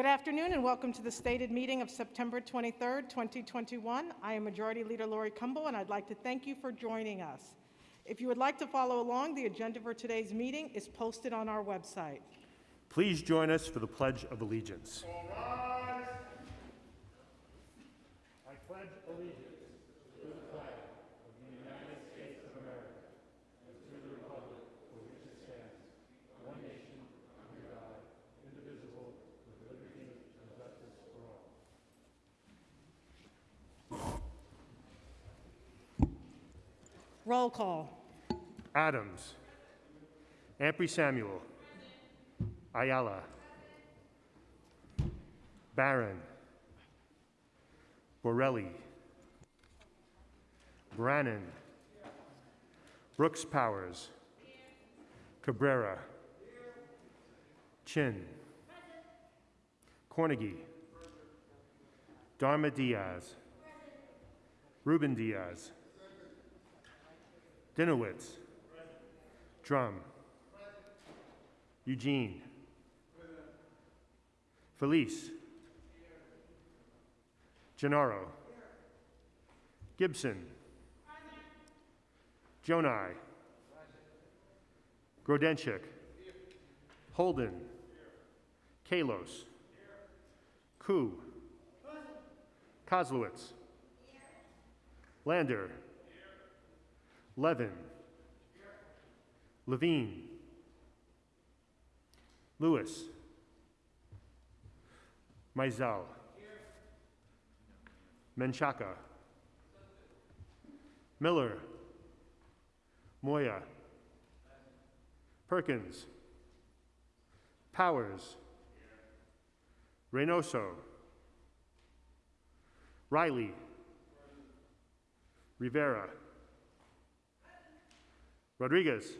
Good afternoon and welcome to the stated meeting of September 23rd, 2021. I am Majority Leader Lori Cumbo and I'd like to thank you for joining us. If you would like to follow along, the agenda for today's meeting is posted on our website. Please join us for the Pledge of Allegiance. Roll call. Adams. Ampry Samuel. Ayala. Barron. Borelli. Brannan. Brooks Powers. Cabrera. Chin. Cornegy. Darma Diaz. Ruben Diaz. Dinowitz. Dromm. Eugene. Feliz. Gennaro. Gibson. Gjonaj. Grodenchik. Holden. Kallos. Koo. Koslowitz. Lander. Levin. Levine. Lewis. Maisel. Menchaca. Miller. Moya. Perkins. Powers. Reynoso. Riley. Rivera. Rodriguez.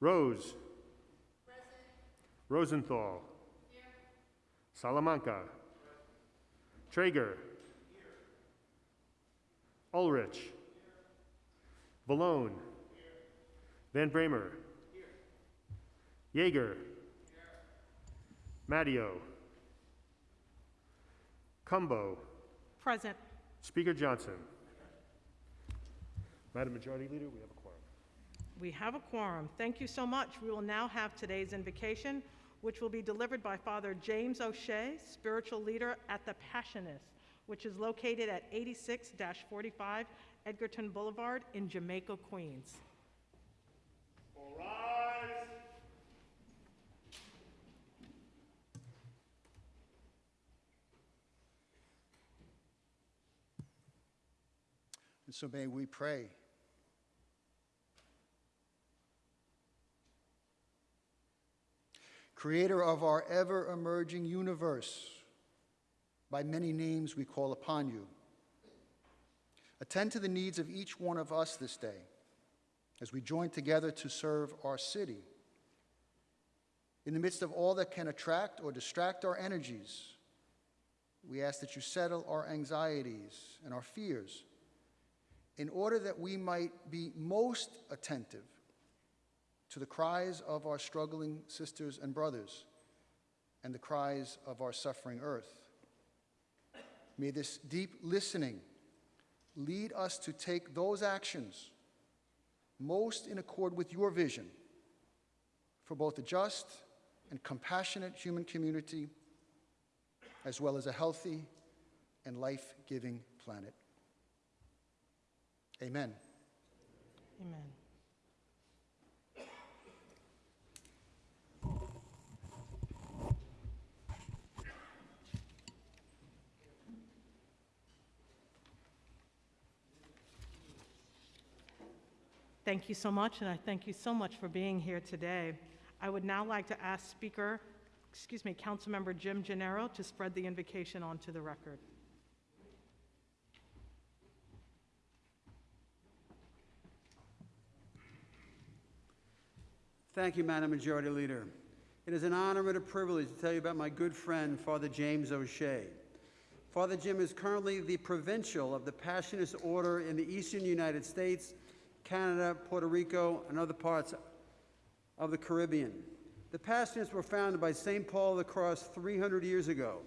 Rose. Rosenthal. Salamanca. Treyger. Ulrich. Vallone. Van Bramer. Yeger. Matteo. Cumbo. Present. Speaker Johnson. Madam Majority Leader, we have a quorum. We have a quorum. Thank you so much. We will now have today's invocation, which will be delivered by Father James O'Shea, spiritual leader at the Passionist, which is located at 86 45 Edgerton Boulevard in Jamaica, Queens. And so may we pray. Creator of our ever emerging universe, by many names we call upon you. Attend to the needs of each one of us this day as we join together to serve our city. In the midst of all that can attract or distract our energies, we ask that you settle our anxieties and our fears in order that we might be most attentive to the cries of our struggling sisters and brothers and the cries of our suffering earth. May this deep listening lead us to take those actions most in accord with your vision for both a just and compassionate human community, as well as a healthy and life giving planet. Amen. Amen. Thank you so much, and I thank you so much for being here today. I would now like to ask Speaker, excuse me, Councilmember Jim Gennaro to spread the invocation onto the record. Thank you, Madam Majority Leader. It is an honor and a privilege to tell you about my good friend, Father James O'Shea. Father Jim is currently the provincial of the Passionist Order in the eastern United States, Canada, Puerto Rico, and other parts of the Caribbean. The Passionists were founded by St. Paul of the Cross 300 years ago.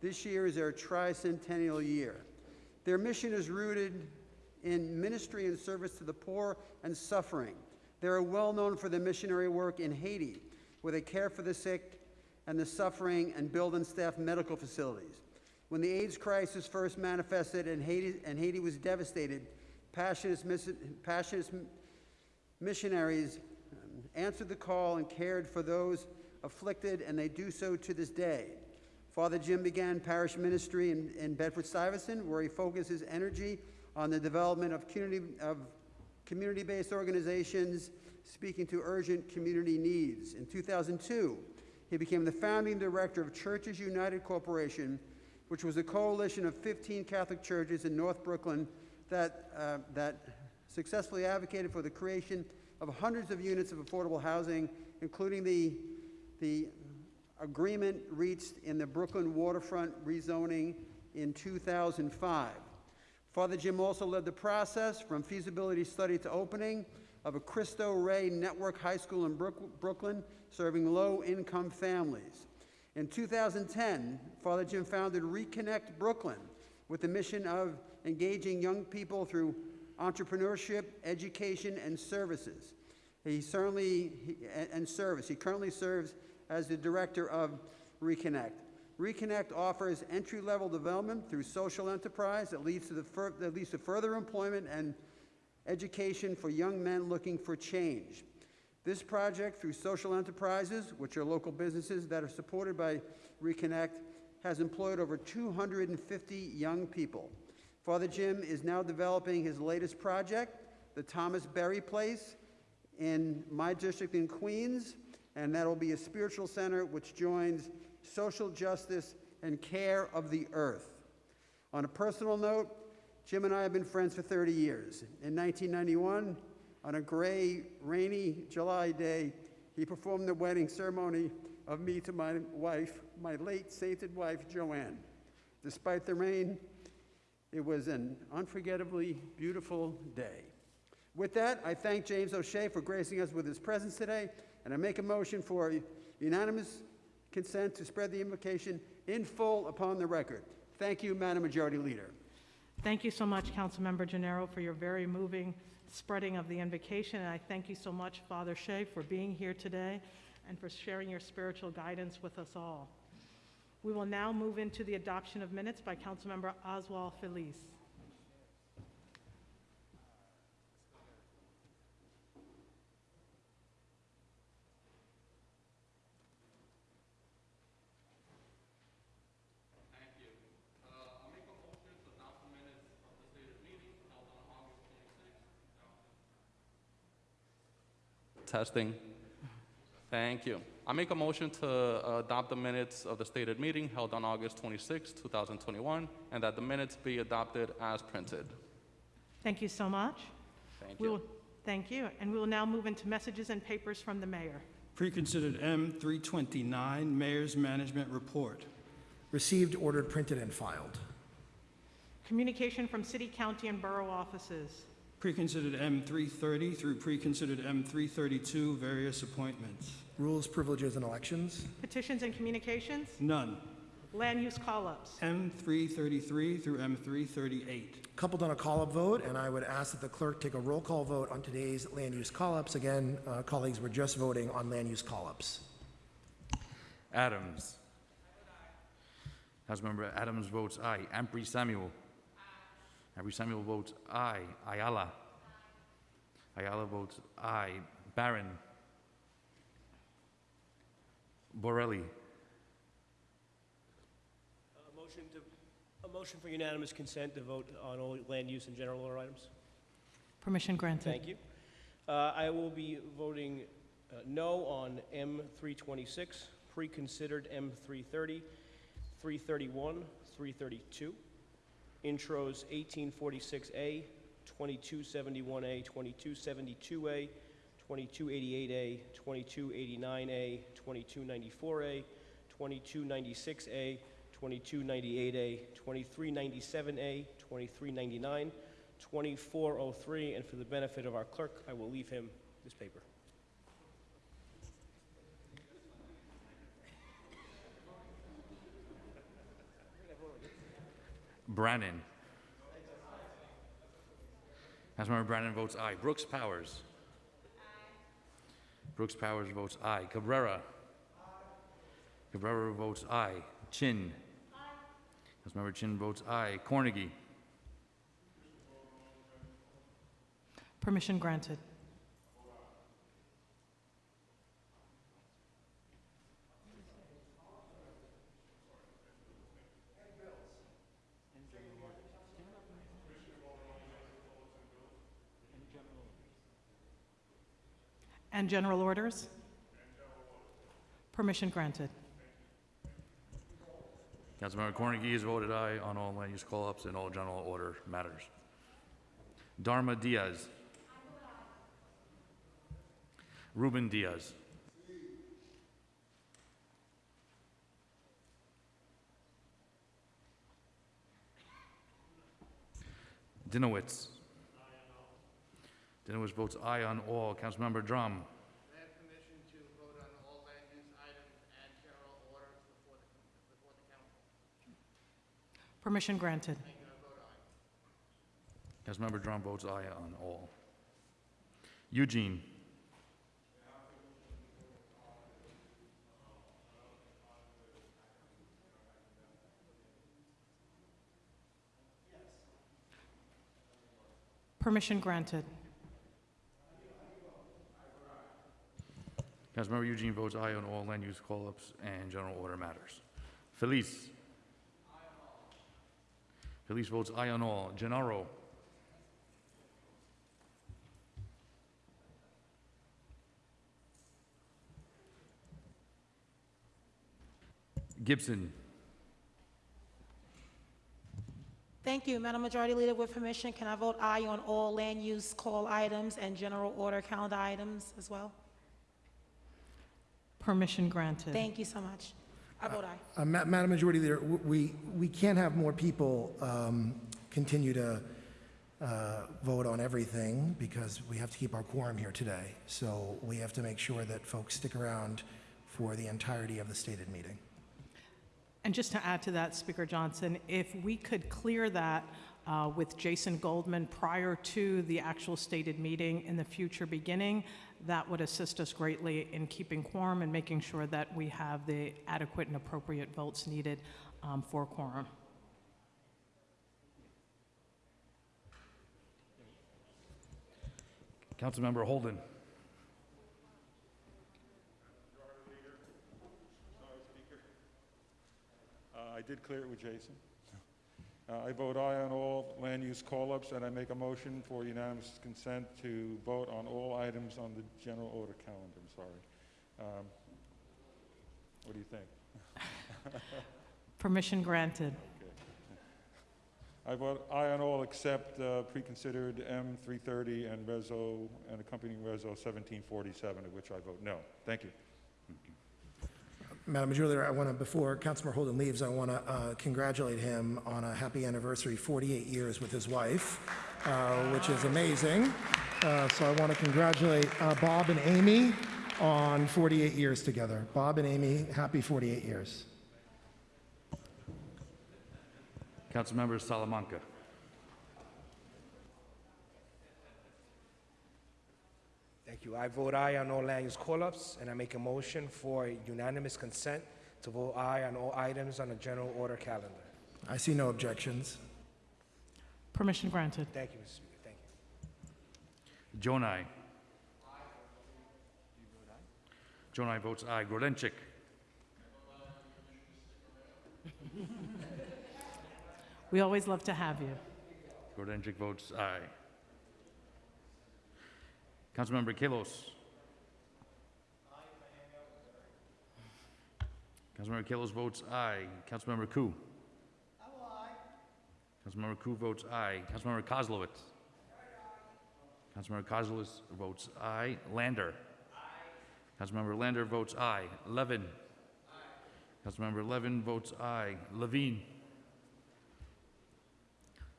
This year is their tricentennial year. Their mission is rooted in ministry and service to the poor and suffering. They are well known for their missionary work in Haiti, where they care for the sick and the suffering and build and staff medical facilities. When the AIDS crisis first manifested and Haiti, and Haiti was devastated, Passionist, missionaries um, answered the call and cared for those afflicted, and they do so to this day. Father Jim began parish ministry in, in Bedford Stuyvesant, where he focused his energy on the development of community of community-based organizations speaking to urgent community needs. In 2002, he became the founding director of Churches United Corporation, which was a coalition of 15 Catholic churches in North Brooklyn that, uh, that successfully advocated for the creation of hundreds of units of affordable housing, including the, the agreement reached in the Brooklyn waterfront rezoning in 2005. Father Jim also led the process from feasibility study to opening of a Cristo Rey Network High School in Brook- Brooklyn, serving low-income families. In 2010, Father Jim founded Reconnect Brooklyn with the mission of engaging young people through entrepreneurship, education, and services. He certainly, he- and service. He currently serves as the director of Reconnect. Reconnect offers entry-level development through social enterprise that leads to the fur- that leads to further employment and education for young men looking for change. This project, through social enterprises, which are local businesses that are supported by Reconnect, has employed over 250 young people. Father Jim is now developing his latest project, the Thomas Berry Place, in my district in Queens, and that'll be a spiritual center which joins social justice and care of the earth. On a personal note, Jim and I have been friends for 30 years. In 1991, on a gray, rainy July day, he performed the wedding ceremony of me to my wife, my late sainted wife, Joanne. Despite the rain, it was an unforgettably beautiful day. With that, I thank James O'Shea for gracing us with his presence today, and I make a motion for unanimous consent to spread the invocation in full upon the record. Thank you, Madam Majority Leader. Thank you so much, Councilmember Gennaro, for your very moving spreading of the invocation. And I thank you so much, Father Shea, for being here today and for sharing your spiritual guidance with us all. We will now move into the adoption of minutes by Councilmember Oswald Feliz. Testing. Thank you. I make a motion to uh, adopt the minutes of the stated meeting held on August 26, 2021, and that the minutes be adopted as printed. Thank you so much. Thank We you. will, thank you. And we will now move into messages and papers from the mayor. Preconsidered M 329, Mayor's Management Report. Received, ordered, printed, and filed. Communication from city, county, and borough offices. Preconsidered M 330 through preconsidered M 332, various appointments. Rules, privileges, and elections. Petitions and communications. None. Land use call-ups. M 333 through M 338. Coupled on a call-up vote, and I would ask that the clerk take a roll call vote on today's land use call-ups. Again, uh, colleagues, we're just voting on land use call-ups. Adams. House Member Adams votes aye. Ampry Samuel. Ampry Samuel votes aye. Ayala. Ayala votes aye. Barron. Borelli. A motion to, a motion for unanimous consent to vote on all land use and general order items. Permission granted. Thank you. Uh, I will be voting uh, no on M 326, pre-considered M 330, 331, 332, intros 1846A, 2271A, 2272A, 2288A, 2289A, 2294A, 2296A, 2298A, 2397A, 2399, 2403, and for the benefit of our clerk, I will leave him this paper. Brannan. Councilmember Brannan votes aye. Brooks Powers. Aye. Brooks Powers votes aye. Cabrera. Cabrera votes aye. Chin. Councilmember Chin votes aye. Cornegy. Permission granted. And general orders? Permission granted. Councilmember Cornegy has voted aye on all land use call-ups and all general order matters. Darma Diaz. Ruben Diaz. Dinowitz. Dinowitz votes aye on all. Councilmember Dromm. I have permission to vote on all land use items and general orders before the, before the council. Permission granted. Councilmember Dromm votes aye on all. Eugene. Permission granted. Councilmember Eugene votes aye on all land use call-ups and general order matters. Feliz. Feliz votes aye on all. Gennaro. Gibson. Thank you. Madam Majority Leader, with permission, can I vote aye on all land use call items and general order calendar items as well? Permission granted. Thank you so much. I vote aye. Uh, Ma- Madam Majority Leader, we, we can't have more people um, continue to uh, vote on everything because we have to keep our quorum here today. So we have to make sure that folks stick around for the entirety of the stated meeting. And just to add to that, Speaker Johnson, if we could clear that uh, with Jason Goldman prior to the actual stated meeting in the future beginning, that would assist us greatly in keeping quorum and making sure that we have the adequate and appropriate votes needed um, for quorum. Councilmember Holden. Uh, I did clear it with Jason. Uh, I vote aye on all land use call-ups, and I make a motion for unanimous consent to vote on all items on the general order calendar, I'm sorry. Um, What do you think? Permission granted. I vote aye on all except uh, pre-considered M330 and Reso, and accompanying Reso 1747, of which I vote no. Thank you. Madam Leader, I want to, before Councilmember Holden leaves, I want to uh, congratulate him on a happy anniversary, 48 years with his wife, uh, which is amazing. Uh, So I want to congratulate uh, Bob and Amy on 48 years together. Bob and Amy, happy 48 years. Councilmember Salamanca. Thank you. I vote aye on all land use call-ups, and I make a motion for unanimous consent to vote aye on all items on the general order calendar. I see no objections. Permission granted. Thank you, Mr. Speaker. Thank you. Gjonaj. Gjonaj votes aye. Grodenchik. We always love to have you. Grodenchik votes aye. Councilmember Kallos. Councilmember Kallos votes aye. Councilmember Koo. Councilmember Koo votes aye. Councilmember Koslowitz. Councilmember Koslowitz votes aye. Lander. Councilmember Lander votes aye. Levin. Councilmember Levin votes aye. Levine.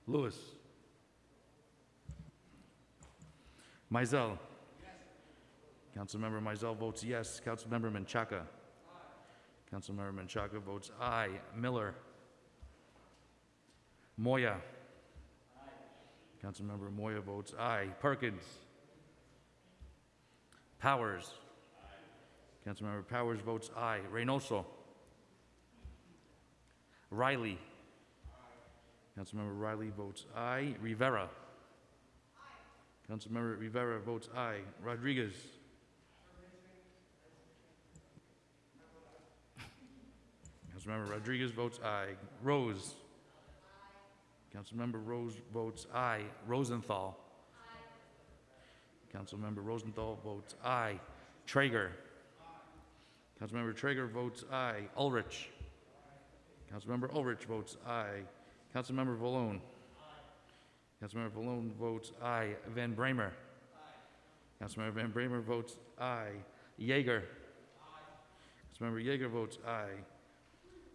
Lewis. Maisel. Councilmember Maisel votes yes. Councilmember Menchaca. Councilmember Menchaca votes aye. Miller. Moya. Councilmember Moya votes aye. Perkins. Powers. Councilmember Powers votes aye. Reynoso. Riley. Councilmember Riley votes aye. Rivera. Councilmember Rivera votes aye. Rodriguez. Councilmember Rodriguez votes aye. Rose. Councilmember Rose votes aye. Rosenthal. Councilmember Rosenthal votes aye. Treyger. Councilmember Treyger votes aye. Ulrich. Councilmember Ulrich votes aye. Councilmember Vallone. Councilmember Vallone votes aye. Van Bramer. Councilmember Van Bramer votes aye. Yeger. Councilmember Yeger votes aye.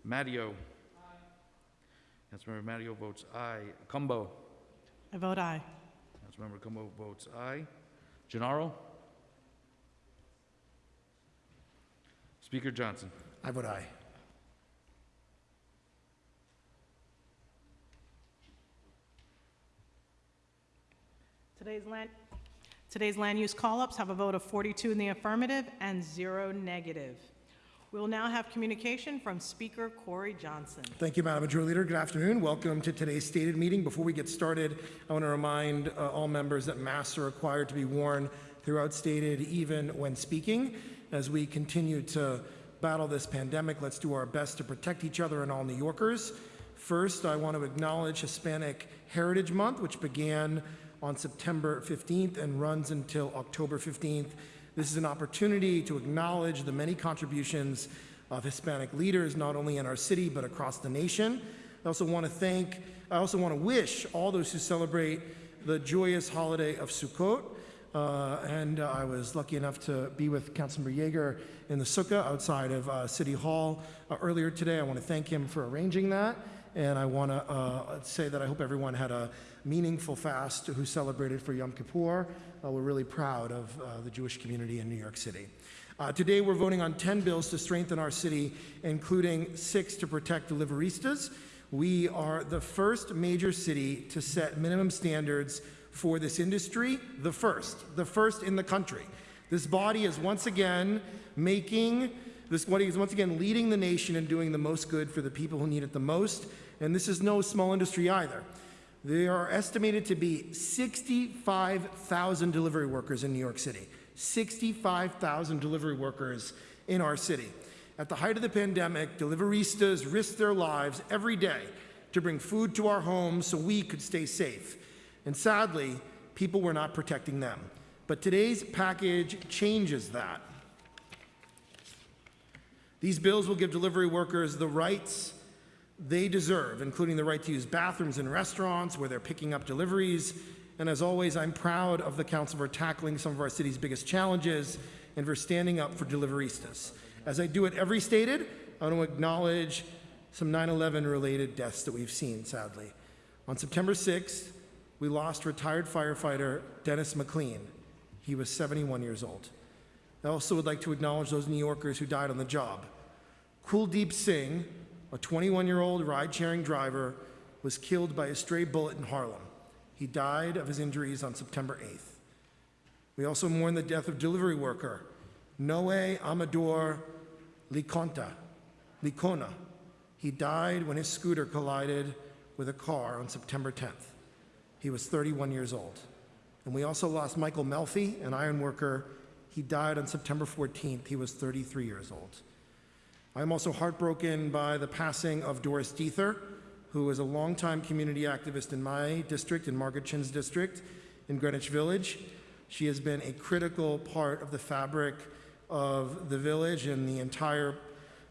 Matteo. Councilmember Matteo votes aye. Cumbo. I vote aye. Councilmember Cumbo votes aye. Gennaro. Speaker Johnson. I vote aye. Today's land, today's land use call-ups have a vote of 42 in the affirmative and zero negative. We will now have communication from Speaker Corey Johnson. Thank you, Madam Majority Leader. Good afternoon. Welcome to today's stated meeting. Before we get started, I want to remind uh, all members that masks are required to be worn throughout stated, even when speaking. As we continue to battle this pandemic, let's do our best to protect each other and all New Yorkers. First, I want to acknowledge Hispanic Heritage Month, which began on September 15th and runs until October 15th. This is an opportunity to acknowledge the many contributions of Hispanic leaders, not only in our city, but across the nation. I also want to thank, I also want to wish all those who celebrate the joyous holiday of Sukkot. Uh, and uh, I was lucky enough to be with Councilmember Yeger in the sukkah outside of uh, City Hall uh, earlier today. I want to thank him for arranging that. And I want to uh, say that I hope everyone had a meaningful fast who celebrated for Yom Kippur. Uh, we're really proud of uh, the Jewish community in New York City. Uh, today, we're voting on 10 bills to strengthen our city, including six to protect deliveristas. We are the first major city to set minimum standards for this industry, the first, the first in the country. This body is once again making, this body is once again leading the nation and doing the most good for the people who need it the most. And this is no small industry either. There are estimated to be 65,000 delivery workers in New York City. 65,000 delivery workers in our city. At the height of the pandemic, deliveristas risked their lives every day to bring food to our homes so we could stay safe. And sadly, people were not protecting them. But today's package changes that. These bills will give delivery workers the rights they deserve, including the right to use bathrooms in restaurants where they're picking up deliveries. And as always, I'm proud of the council for tackling some of our city's biggest challenges and for standing up for deliveristas. As I do at every stated, I want to acknowledge some 9 11 related deaths that we've seen, sadly. On September 6th, we lost retired firefighter Dennis McLean. He was 71 years old. I also would like to acknowledge those New Yorkers who died on the job. Kuldeep Singh, a 21 year old ride sharing driver, was killed by a stray bullet in Harlem. He died of his injuries on September 8th. We also mourn the death of delivery worker Noe Amador Liconta, Licona. He died when his scooter collided with a car on September 10th. He was 31 years old. And we also lost Michael Melfi, an iron worker. He died on September 14th. He was 33 years old. I'm also heartbroken by the passing of Doris Diether, who was a longtime community activist in my district, in Margaret Chin's district, in Greenwich Village. She has been a critical part of the fabric of the village and the entire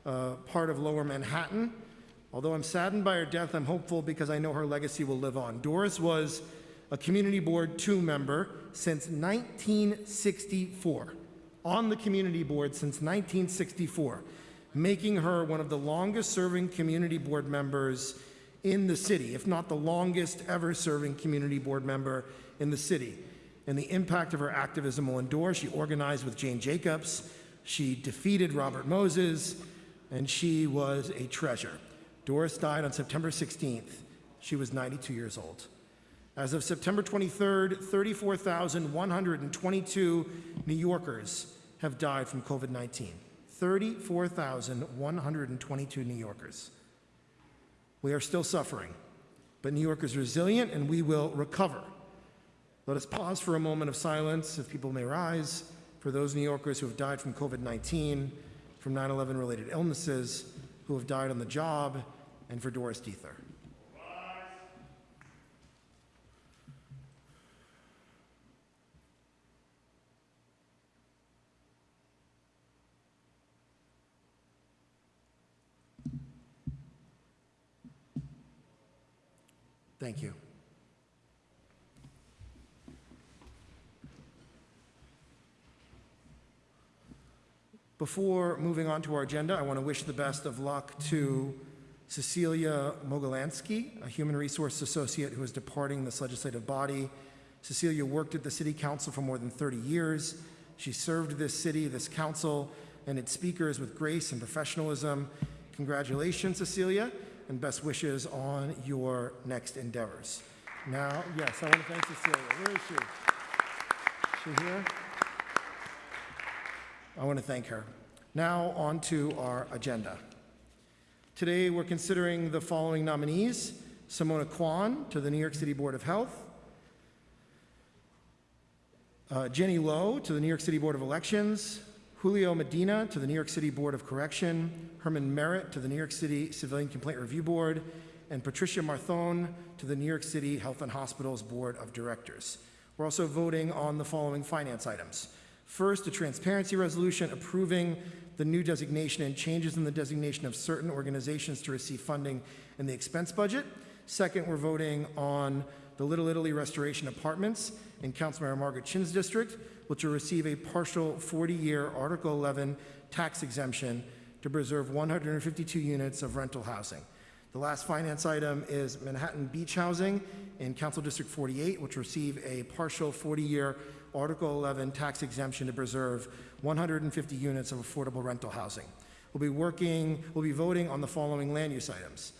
uh, part of lower Manhattan. Although I'm saddened by her death, I'm hopeful because I know her legacy will live on. Doris was a Community Board 2 member since 1964, on the Community Board since 1964, making her one of the longest serving Community Board members in the city, if not the longest ever serving Community Board member in the city. And the impact of her activism will endure. She organized with Jane Jacobs, she defeated Robert Moses, and she was a treasure. Doris died on September 16th She was 92 years old. As of September 23rd, 34,122 New Yorkers have died from COVID 19. 34,122 New Yorkers. We are still suffering, but New York is resilient and we will recover. Let us pause for a moment of silence, if people may rise, for those New Yorkers who have died from COVID 19, from 9 11 related illnesses, who have died on the job, and for Doris Diether. Thank you. Before moving on to our agenda, I want to wish the best of luck to Cecilia Mogolansky, a human resource associate who is departing this legislative body. Cecilia worked at the City Council for more than 30 years. She served this city, this council, and its speakers with grace and professionalism. Congratulations, Cecilia, and best wishes on your next endeavors. Now, yes, I want to thank Cecilia. Where is she? Is she here? I want to thank her. Now, on to our agenda. Today, we're considering the following nominees Simona Kwan to the New York City Board of Health, uh, Jenny Low to the New York City Board of Elections, Julio Medina to the New York City Board of Correction, Herman Merritt to the New York City Civilian Complaint Review Board, and Patricia Marthone to the New York City Health and Hospitals Board of Directors. We're also voting on the following finance items. First, a transparency resolution approving the new designation and changes in the designation of certain organizations to receive funding in the expense budget. Second, we're voting on the Little Italy Restoration Apartments in Councilmember Margaret Chin's district, which will receive a partial 40-year Article 11 tax exemption to preserve 152 units of rental housing. The last finance item is Manhattan Beach Housing in Council District 48, which will receive a partial 40-year Article 11 tax exemption to preserve 150 units of affordable rental housing. We'll be working, we'll be voting on the following land use items.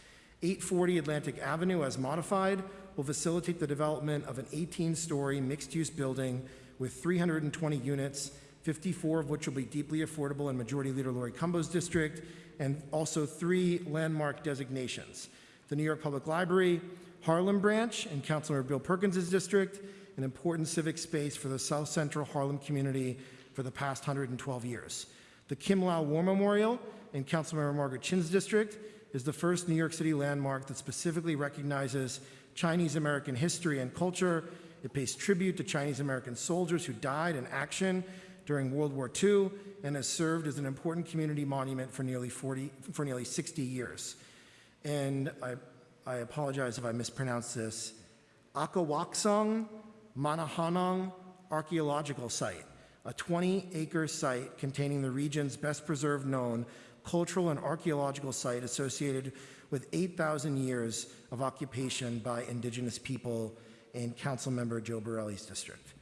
840 Atlantic Avenue, as modified, will facilitate the development of an 18-story mixed-use building with 320 units, 54 of which will be deeply affordable in Majority Leader Lori Cumbo's district, and also three landmark designations. The New York Public Library, Harlem Branch, in Councilmember Bill Perkins' district, an important civic space for the South Central Harlem community for the past 112 years. The Kim Lau War Memorial in Councilmember Margaret Chin's district is the first New York City landmark that specifically recognizes Chinese American history and culture. It pays tribute to Chinese American soldiers who died in action during World War II and has served as an important community monument for nearly 40, for nearly 60 years. And I, I apologize if I mispronounce this. Aakawaxung Munahanung Archaeological Site, a 20-acre site containing the region's best preserved known cultural and archaeological site associated with 8,000 years of occupation by indigenous people in Councilmember Joe Borelli's district.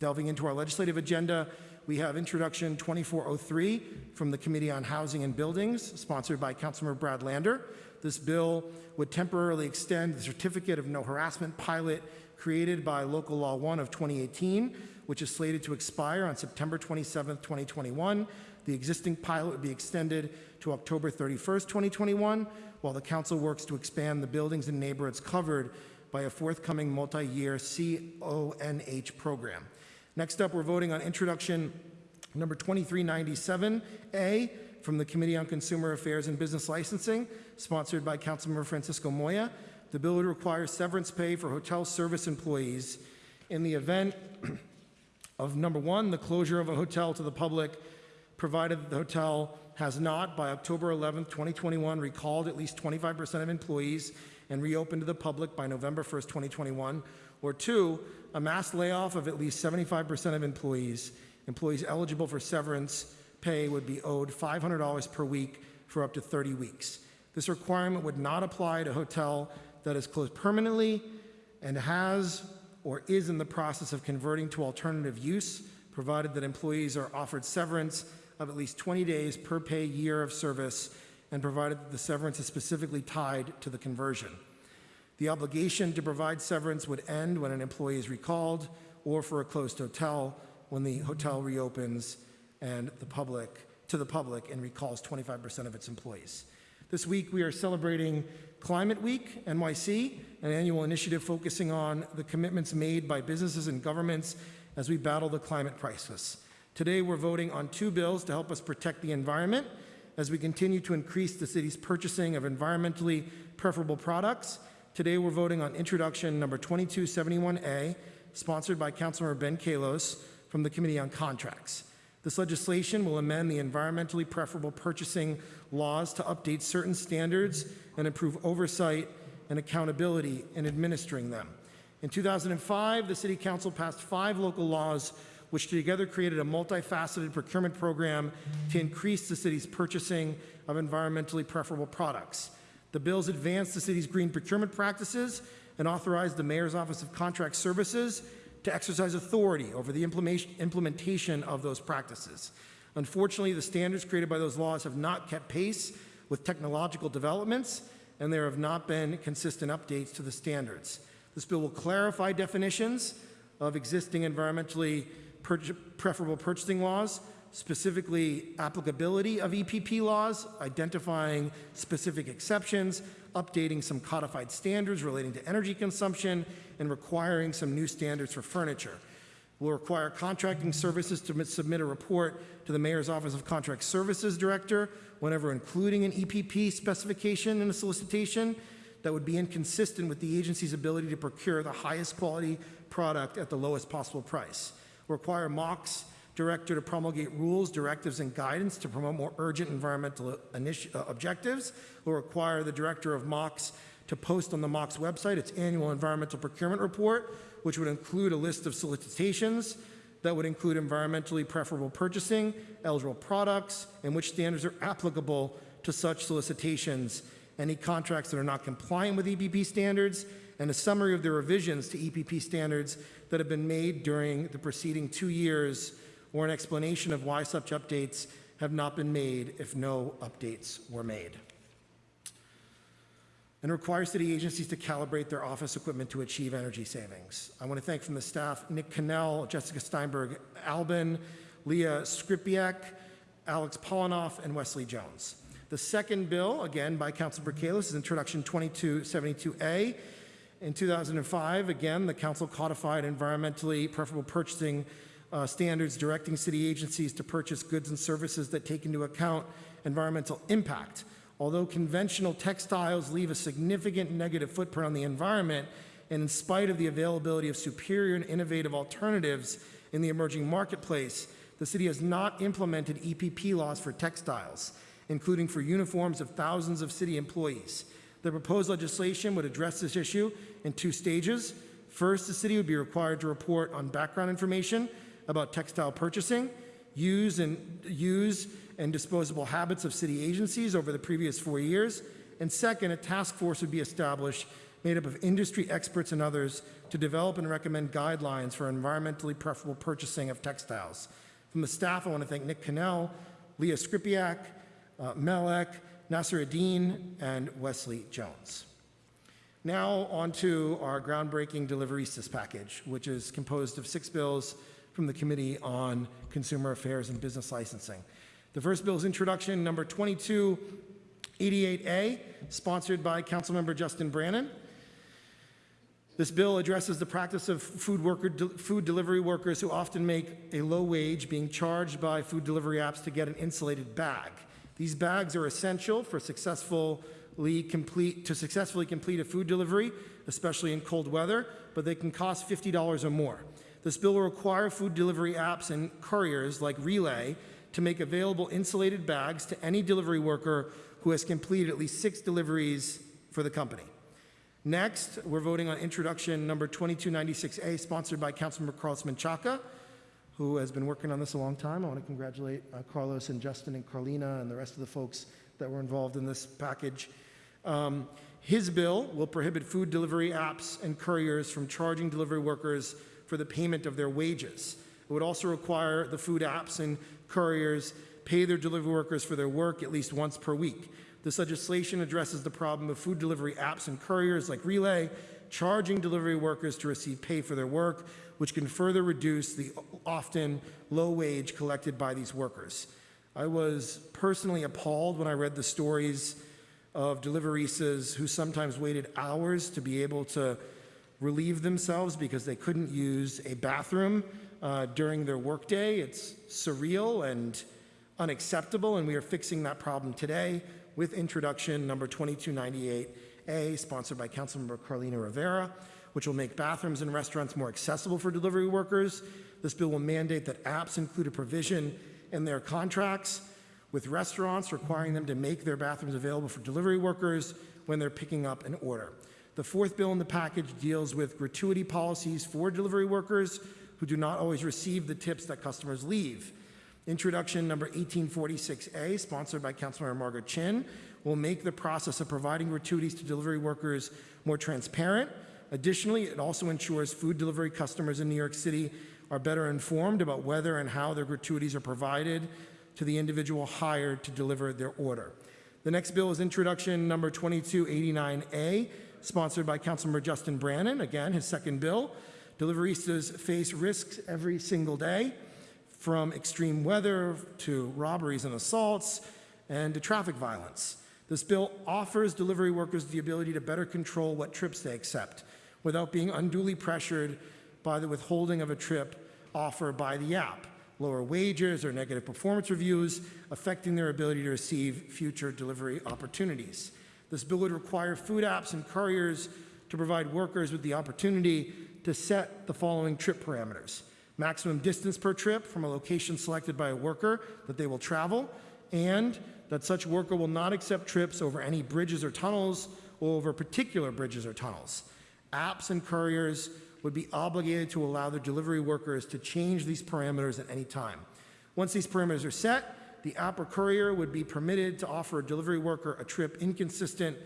Delving into our legislative agenda, we have Introduction 2403 from the Committee on Housing and Buildings, sponsored by Councilmember Brad Lander. This bill would temporarily extend the Certificate of No Harassment pilot created by Local Law 1 of 2018, which is slated to expire on September 27, 2021. The existing pilot would be extended to October 31st, 2021, while the council works to expand the buildings and neighborhoods covered by a forthcoming multi-year CONH program. Next up, we're voting on introduction number 2397A from the Committee on Consumer Affairs and Business Licensing, sponsored by Councilmember Francisco Moya. The bill would require severance pay for hotel service employees in the event of number one, the closure of a hotel to the public, provided the hotel has not, by October 11, 2021, recalled at least 25% of employees and reopened to the public by November 1, 2021, or two, a mass layoff of at least 75% of employees. Employees eligible for severance pay would be owed $500 per week for up to 30 weeks. This requirement would not apply to a hotel that is closed permanently and has or is in the process of converting to alternative use, provided that employees are offered severance of at least 20 days per pay year of service and provided that the severance is specifically tied to the conversion. The obligation to provide severance would end when an employee is recalled or for a closed hotel when the hotel reopens and the public, to the public and recalls 25% of its employees. This week, we are celebrating Climate Week NYC, an annual initiative focusing on the commitments made by businesses and governments as we battle the climate crisis. Today, we're voting on two bills to help us protect the environment as we continue to increase the city's purchasing of environmentally preferable products. Today, we're voting on introduction number 2271A, sponsored by Councilmember Ben Kallos from the Committee on Contracts. This legislation will amend the environmentally preferable purchasing laws to update certain standards and improve oversight and accountability in administering them. In 2005, the City Council passed five local laws which together created a multifaceted procurement program to increase the city's purchasing of environmentally preferable products. The bills advanced the city's green procurement practices and authorized the Mayor's Office of Contract Services to exercise authority over the implementation of those practices. Unfortunately, the standards created by those laws have not kept pace with technological developments, and there have not been consistent updates to the standards. This bill will clarify definitions of existing environmentally preferable purchasing laws, specifically applicability of EPP laws, identifying specific exceptions, updating some codified standards relating to energy consumption, and requiring some new standards for furniture. We'll require contracting services to submit a report to the Mayor's Office of Contract Services Director whenever including an EPP specification in a solicitation that would be inconsistent with the agency's ability to procure the highest quality product at the lowest possible price. Require MOCS director to promulgate rules, directives, and guidance to promote more urgent environmental initi- uh, objectives. Will require the director of MOCS to post on the MOCS website its annual environmental procurement report, which would include a list of solicitations that would include environmentally preferable purchasing, eligible products, and which standards are applicable to such solicitations, any contracts that are not compliant with EPP standards, and a summary of the revisions to EPP standards that have been made during the preceding two years, or an explanation of why such updates have not been made if no updates were made and require city agencies to calibrate their office equipment to achieve energy savings. I want to thank from the staff Nick Cannell, Jessica Steinberg Albin, Leah Skripiak, Alex Polinoff, and Wesley Jones. The second bill, again by Councilor Kallos, is Introduction 2272A. In 2005, again, the council codified environmentally preferable purchasing uh, standards directing city agencies to purchase goods and services that take into account environmental impact. Although conventional textiles leave a significant negative footprint on the environment, and in spite of the availability of superior and innovative alternatives in the emerging marketplace, the city has not implemented EPP laws for textiles, including for uniforms of thousands of city employees. The proposed legislation would address this issue in two stages. First, the city would be required to report on background information about textile purchasing, use and use and disposable habits of city agencies over the previous four years. And second, a task force would be established made up of industry experts and others to develop and recommend guidelines for environmentally preferable purchasing of textiles. From the staff, I want to thank Nick Cannell, Leah Skripiak, uh, Melek, Nasser Adine, and Wesley Jones. Now on to our groundbreaking Deliveristas package, which is composed of six bills from the Committee on Consumer Affairs and Business Licensing. The first bill is introduction number 2288A, sponsored by Councilmember Justin Brannan. This bill addresses the practice of food, worker, food delivery workers who often make a low wage being charged by food delivery apps to get an insulated bag. These bags are essential for successfully complete, to successfully complete a food delivery, especially in cold weather, but they can cost $50 or more. This bill will require food delivery apps and couriers like Relay to make available insulated bags to any delivery worker who has completed at least six deliveries for the company. Next, we're voting on introduction number 2296A, sponsored by Councilmember Carlos Menchaca, who has been working on this a long time. I want to congratulate uh, Carlos and Justin and Carlina and the rest of the folks that were involved in this package. Um, his bill will prohibit food delivery apps and couriers from charging delivery workers for the payment of their wages. It would also require the food apps and couriers pay their delivery workers for their work at least once per week. This legislation addresses the problem of food delivery apps and couriers like Relay charging delivery workers to receive pay for their work, which can further reduce the often low wage collected by these workers. I was personally appalled when I read the stories of deliveristas who sometimes waited hours to be able to relieve themselves because they couldn't use a bathroom uh, during their workday. It's surreal and unacceptable, and we are fixing that problem today with introduction number 2298A, sponsored by Councilmember Carlina Rivera, which will make bathrooms in restaurants more accessible for delivery workers. This bill will mandate that apps include a provision in their contracts with restaurants requiring them to make their bathrooms available for delivery workers when they're picking up an order. The fourth bill in the package deals with gratuity policies for delivery workers who do not always receive the tips that customers leave. Introduction number 1846A, sponsored by Councilmember Margaret Chin, will make the process of providing gratuities to delivery workers more transparent. Additionally, it also ensures food delivery customers in New York City are better informed about whether and how their gratuities are provided to the individual hired to deliver their order. The next bill is introduction number 2289A, sponsored by Councilmember Justin Brannan, again, his second bill. Deliveristas face risks every single day, from extreme weather to robberies and assaults and to traffic violence. This bill offers delivery workers the ability to better control what trips they accept without being unduly pressured by the withholding of a trip offer by the app, lower wages or negative performance reviews affecting their ability to receive future delivery opportunities. This bill would require food apps and couriers to provide workers with the opportunity to set the following trip parameters. Maximum distance per trip from a location selected by a worker that they will travel, and that such worker will not accept trips over any bridges or tunnels or over particular bridges or tunnels. Apps and couriers would be obligated to allow their delivery workers to change these parameters at any time. Once these parameters are set, the app or courier would be permitted to offer a delivery worker a trip inconsistent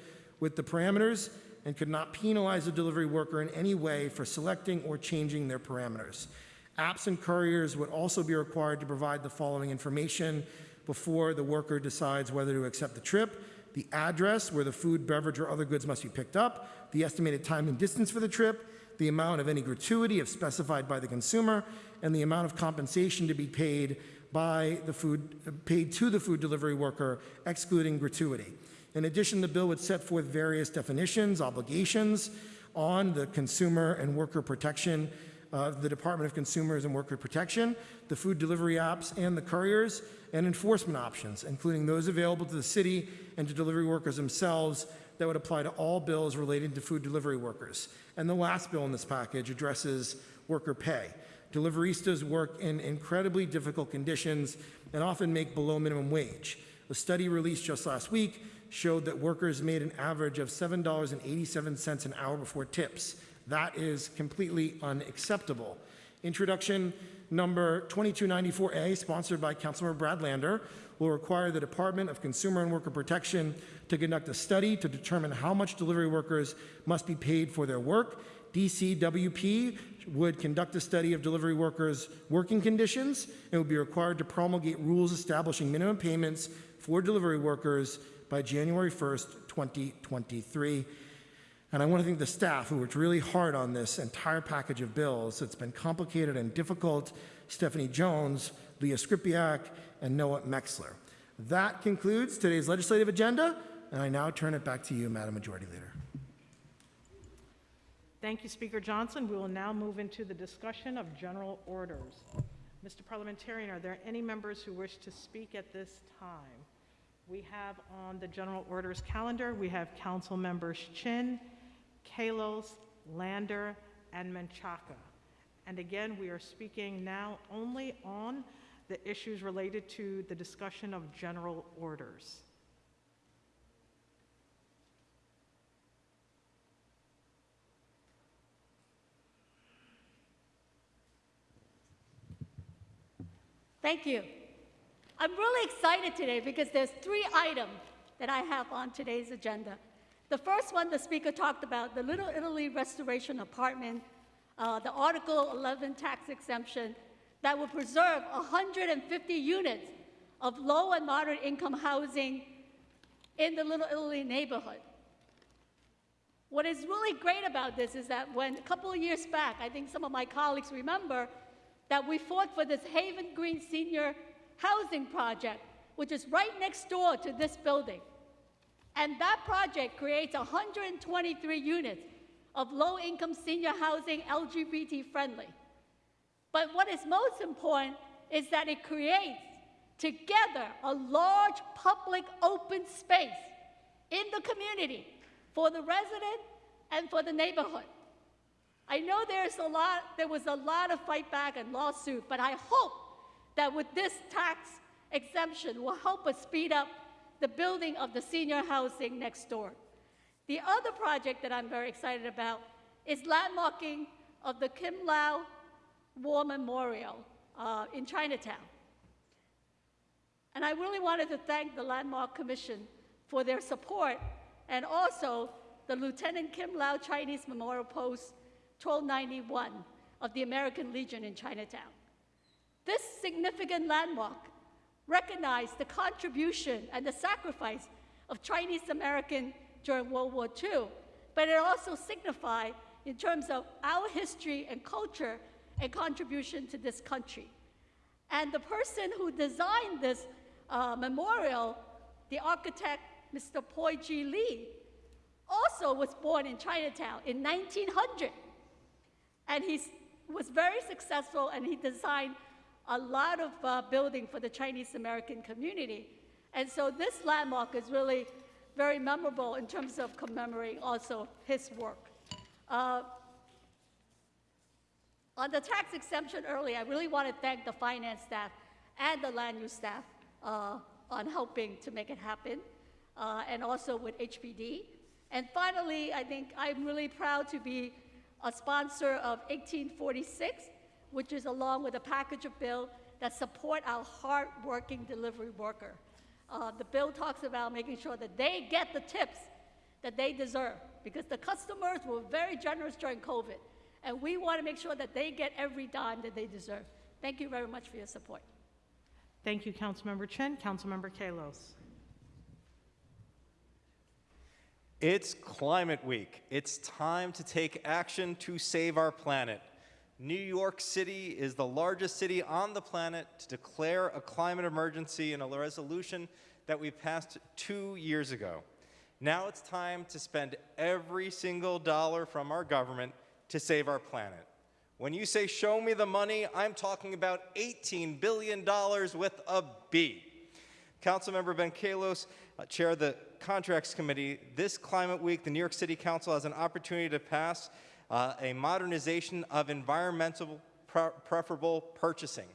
with the parameters and could not penalize a delivery worker in any way for selecting or changing their parameters. Apps and couriers would also be required to provide the following information before the worker decides whether to accept the trip the address where the food, beverage, or other goods must be picked up, the estimated time and distance for the trip, the amount of any gratuity if specified by the consumer, and the amount of compensation to be paid by the food paid to the food delivery worker, excluding gratuity. In addition, the bill would set forth various definitions, obligations on the consumer and worker protection uh, the Department of Consumers and Worker Protection, the food delivery apps and the couriers, and enforcement options, including those available to the city and to delivery workers themselves that would apply to all bills related to food delivery workers. And the last bill in this package addresses worker pay. Deliveristas work in incredibly difficult conditions and often make below minimum wage. A study released just last week showed that workers made an average of $7.87 an hour before tips. That is completely unacceptable. Introduction number 2294A, sponsored by Councilmember Brad Lander, will require the Department of Consumer and Worker Protection to conduct a study to determine how much delivery workers must be paid for their work. DCWP would conduct a study of delivery workers' working conditions and would be required to promulgate rules establishing minimum payments for delivery workers by January 1st, 2023. And I want to thank the staff who worked really hard on this entire package of bills. It's been complicated and difficult. Stephanie Jones, Leah Skripiak, and Noah Mexler. That concludes today's legislative agenda, and I now turn it back to you, Madam Majority Leader. Thank you, Speaker Johnson. We will now move into the discussion of general orders. Mr. Parliamentarian, are there any members who wish to speak at this time? We have on the general orders calendar, we have Council Members Chin, Kallos, Lander, and Menchaca. And again, we are speaking now only on the issues related to the discussion of general orders. Thank you. I'm really excited today because there's three items that I have on today's agenda. The first one the speaker talked about, the Little Italy Restoration Apartment, uh, the Article 11 tax exemption that will preserve 150 units of low and moderate income housing in the Little Italy neighborhood. What is really great about this is that when, a couple of years back, I think some of my colleagues remember, that we fought for this Haven Green Senior Housing Project, which is right next door to this building. And that project creates 123 units of low-income senior housing, LGBT friendly. But what is most important is that it creates together a large public open space in the community for the resident and for the neighborhood. I know there's a lot, there was a lot of fight back and lawsuit, but I hope that with this tax exemption will help us speed up the building of the senior housing next door. The other project that I'm very excited about is landmarking of the Kim Lau War Memorial uh, in Chinatown. And I really wanted to thank the Landmark Commission for their support and also the Lieutenant Kim Lau Chinese Memorial Post 1291 of the American Legion in Chinatown. This significant landmark recognized the contribution and the sacrifice of Chinese American during World War II, but it also signified in terms of our history and culture and contribution to this country. And the person who designed this uh, memorial, the architect, Mr. Poi Ji Lee, also was born in Chinatown in 1900. And he was very successful and he designed a lot of uh, building for the Chinese American community. And so this landmark is really very memorable in terms of commemorating also his work. Uh, on the tax exemption earlier, I really want to thank the finance staff and the land use staff uh, on helping to make it happen, uh, and also with HPD. And finally, I think I'm really proud to be a sponsor of 1846, which is along with a package of bill that support our hard-working delivery worker. Uh, the bill talks about making sure that they get the tips that they deserve because the customers were very generous during COVID, and we want to make sure that they get every dime that they deserve. Thank you very much for your support. Thank you, Councilmember Chin. Councilmember Kallos. It's Climate Week. It's time to take action to save our planet. New York City is the largest city on the planet to declare a climate emergency in a resolution that we passed two years ago. Now it's time to spend every single dollar from our government to save our planet. When you say show me the money, I'm talking about $18 billion with a B. Councilmember Ben Kallos, uh, Chair of the Contracts Committee, this Climate Week, the New York City Council has an opportunity to pass uh, a modernization of environmental pre preferable purchasing.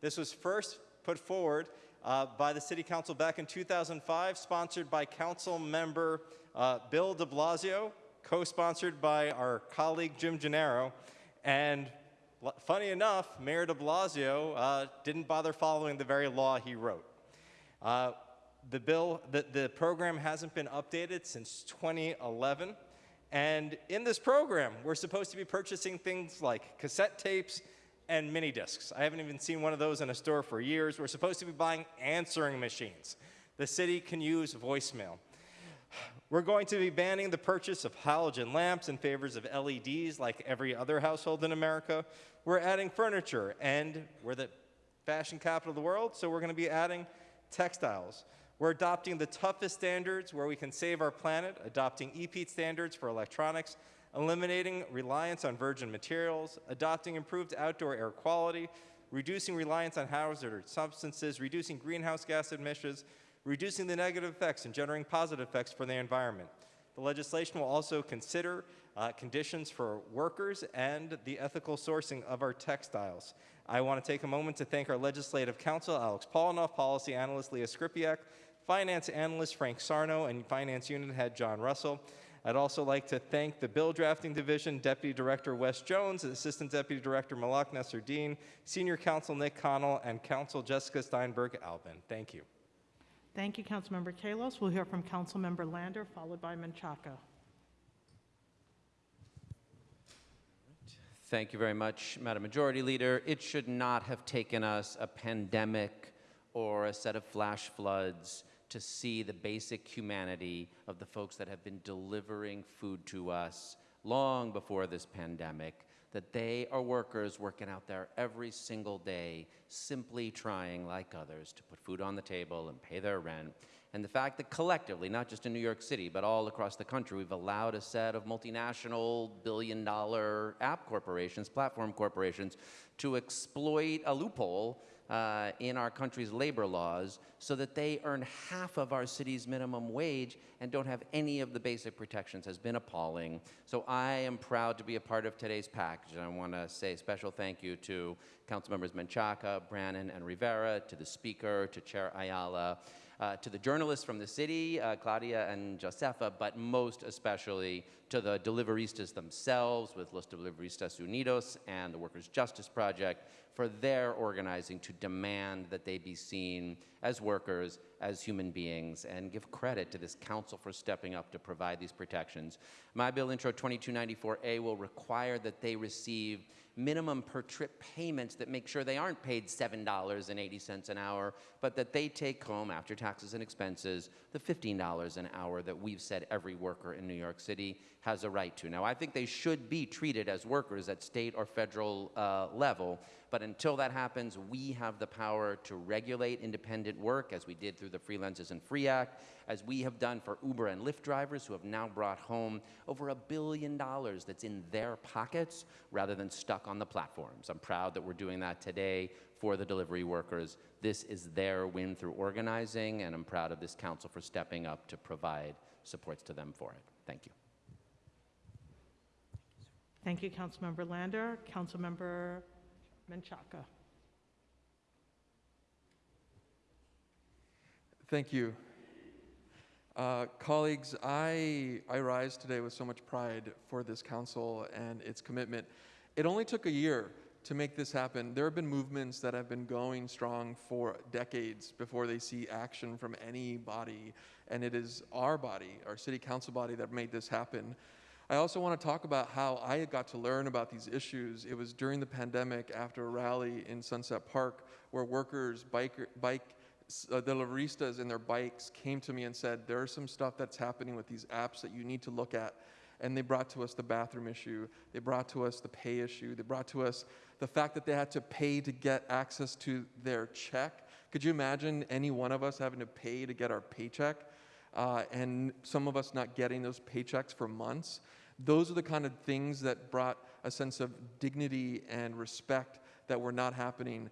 This was first put forward uh, by the City Council back in 2005, sponsored by Council Member uh, Bill de Blasio, co-sponsored by our colleague Jim Gennaro, and funny enough, Mayor de Blasio uh, didn't bother following the very law he wrote. Uh, the bill, the, the program hasn't been updated since 2011. And in this program, we're supposed to be purchasing things like cassette tapes and mini discs. I haven't even seen one of those in a store for years. We're supposed to be buying answering machines. The city can use voicemail. We're going to be banning the purchase of halogen lamps in favor of LEDs like every other household in America. We're adding furniture, and we're the fashion capital of the world, so we're going to be adding textiles. We're adopting the toughest standards where we can save our planet, adopting EPEAT standards for electronics, eliminating reliance on virgin materials, adopting improved outdoor air quality, reducing reliance on hazardous substances, reducing greenhouse gas emissions, reducing the negative effects and generating positive effects for the environment. The legislation will also consider uh, conditions for workers and the ethical sourcing of our textiles. I want to take a moment to thank our legislative counsel, Alex Polinoff, policy analyst Leah Skripiak, finance analyst Frank Sarno, and finance unit head John Russell. I'd also like to thank the Bill Drafting Division Deputy Director Wes Jones, Assistant Deputy Director Malak Nasser-Dean, Senior Counsel Nick Connell, and Counsel Jessica Steinberg-Albin. Thank you. Thank you, Councilmember Kallos. We'll hear from Councilmember Lander, followed by Menchaca. Thank you very much, Madam Majority Leader. It should not have taken us a pandemic or a set of flash floods to see the basic humanity of the folks that have been delivering food to us long before this pandemic, that they are workers working out there every single day, simply trying, like others, to put food on the table and pay their rent. And the fact that collectively, not just in New York City, but all across the country, we've allowed a set of multinational billion dollar app corporations, platform corporations, to exploit a loophole uh, in our country's labor laws so that they earn half of our city's minimum wage and don't have any of the basic protections has been appalling. So I am proud to be a part of today's package. And I want to say a special thank you to Council Members Menchaca, Brannan, and Rivera, to the Speaker, to Chair Ayala, uh, to the journalists from the city, uh, Claudia and Josefa, but most especially to the deliveristas themselves with Los Deliveristas Unidos and the Workers' Justice Project for their organizing to demand that they be seen as workers, as human beings, and give credit to this council for stepping up to provide these protections. My bill intro 2294A will require that they receive minimum per trip payments that make sure they aren't paid $7.80 an hour, but that they take home, after taxes and expenses, the $15 an hour that we've said every worker in New York City has a right to. Now, I think they should be treated as workers at state or federal uh, level, but until that happens, we have the power to regulate independent work, as we did through the Freelance Isn't Free Act, as we have done for Uber and Lyft drivers who have now brought home over a billion dollars that's in their pockets rather than stuck on the platforms. I'm proud that we're doing that today for the delivery workers. This is their win through organizing, and I'm proud of this council for stepping up to provide supports to them for it. Thank you. Thank you, Councilmember Lander. Councilmember Menchaca. Thank you. Uh, colleagues, I, I rise today with so much pride for this council and its commitment. It only took a year to make this happen. There have been movements that have been going strong for decades before they see action from any body, and it is our body, our city council body, that made this happen. I also want to talk about how I got to learn about these issues. It was during the pandemic after a rally in Sunset Park where workers, biker, bike, uh, the deliveristas and their bikes came to me and said, there's some stuff that's happening with these apps that you need to look at. And they brought to us the bathroom issue. They brought to us the pay issue. They brought to us the fact that they had to pay to get access to their check. Could you imagine any one of us having to pay to get our paycheck? Uh, and some of us not getting those paychecks for months. Those are the kind of things that brought a sense of dignity and respect that were not happening.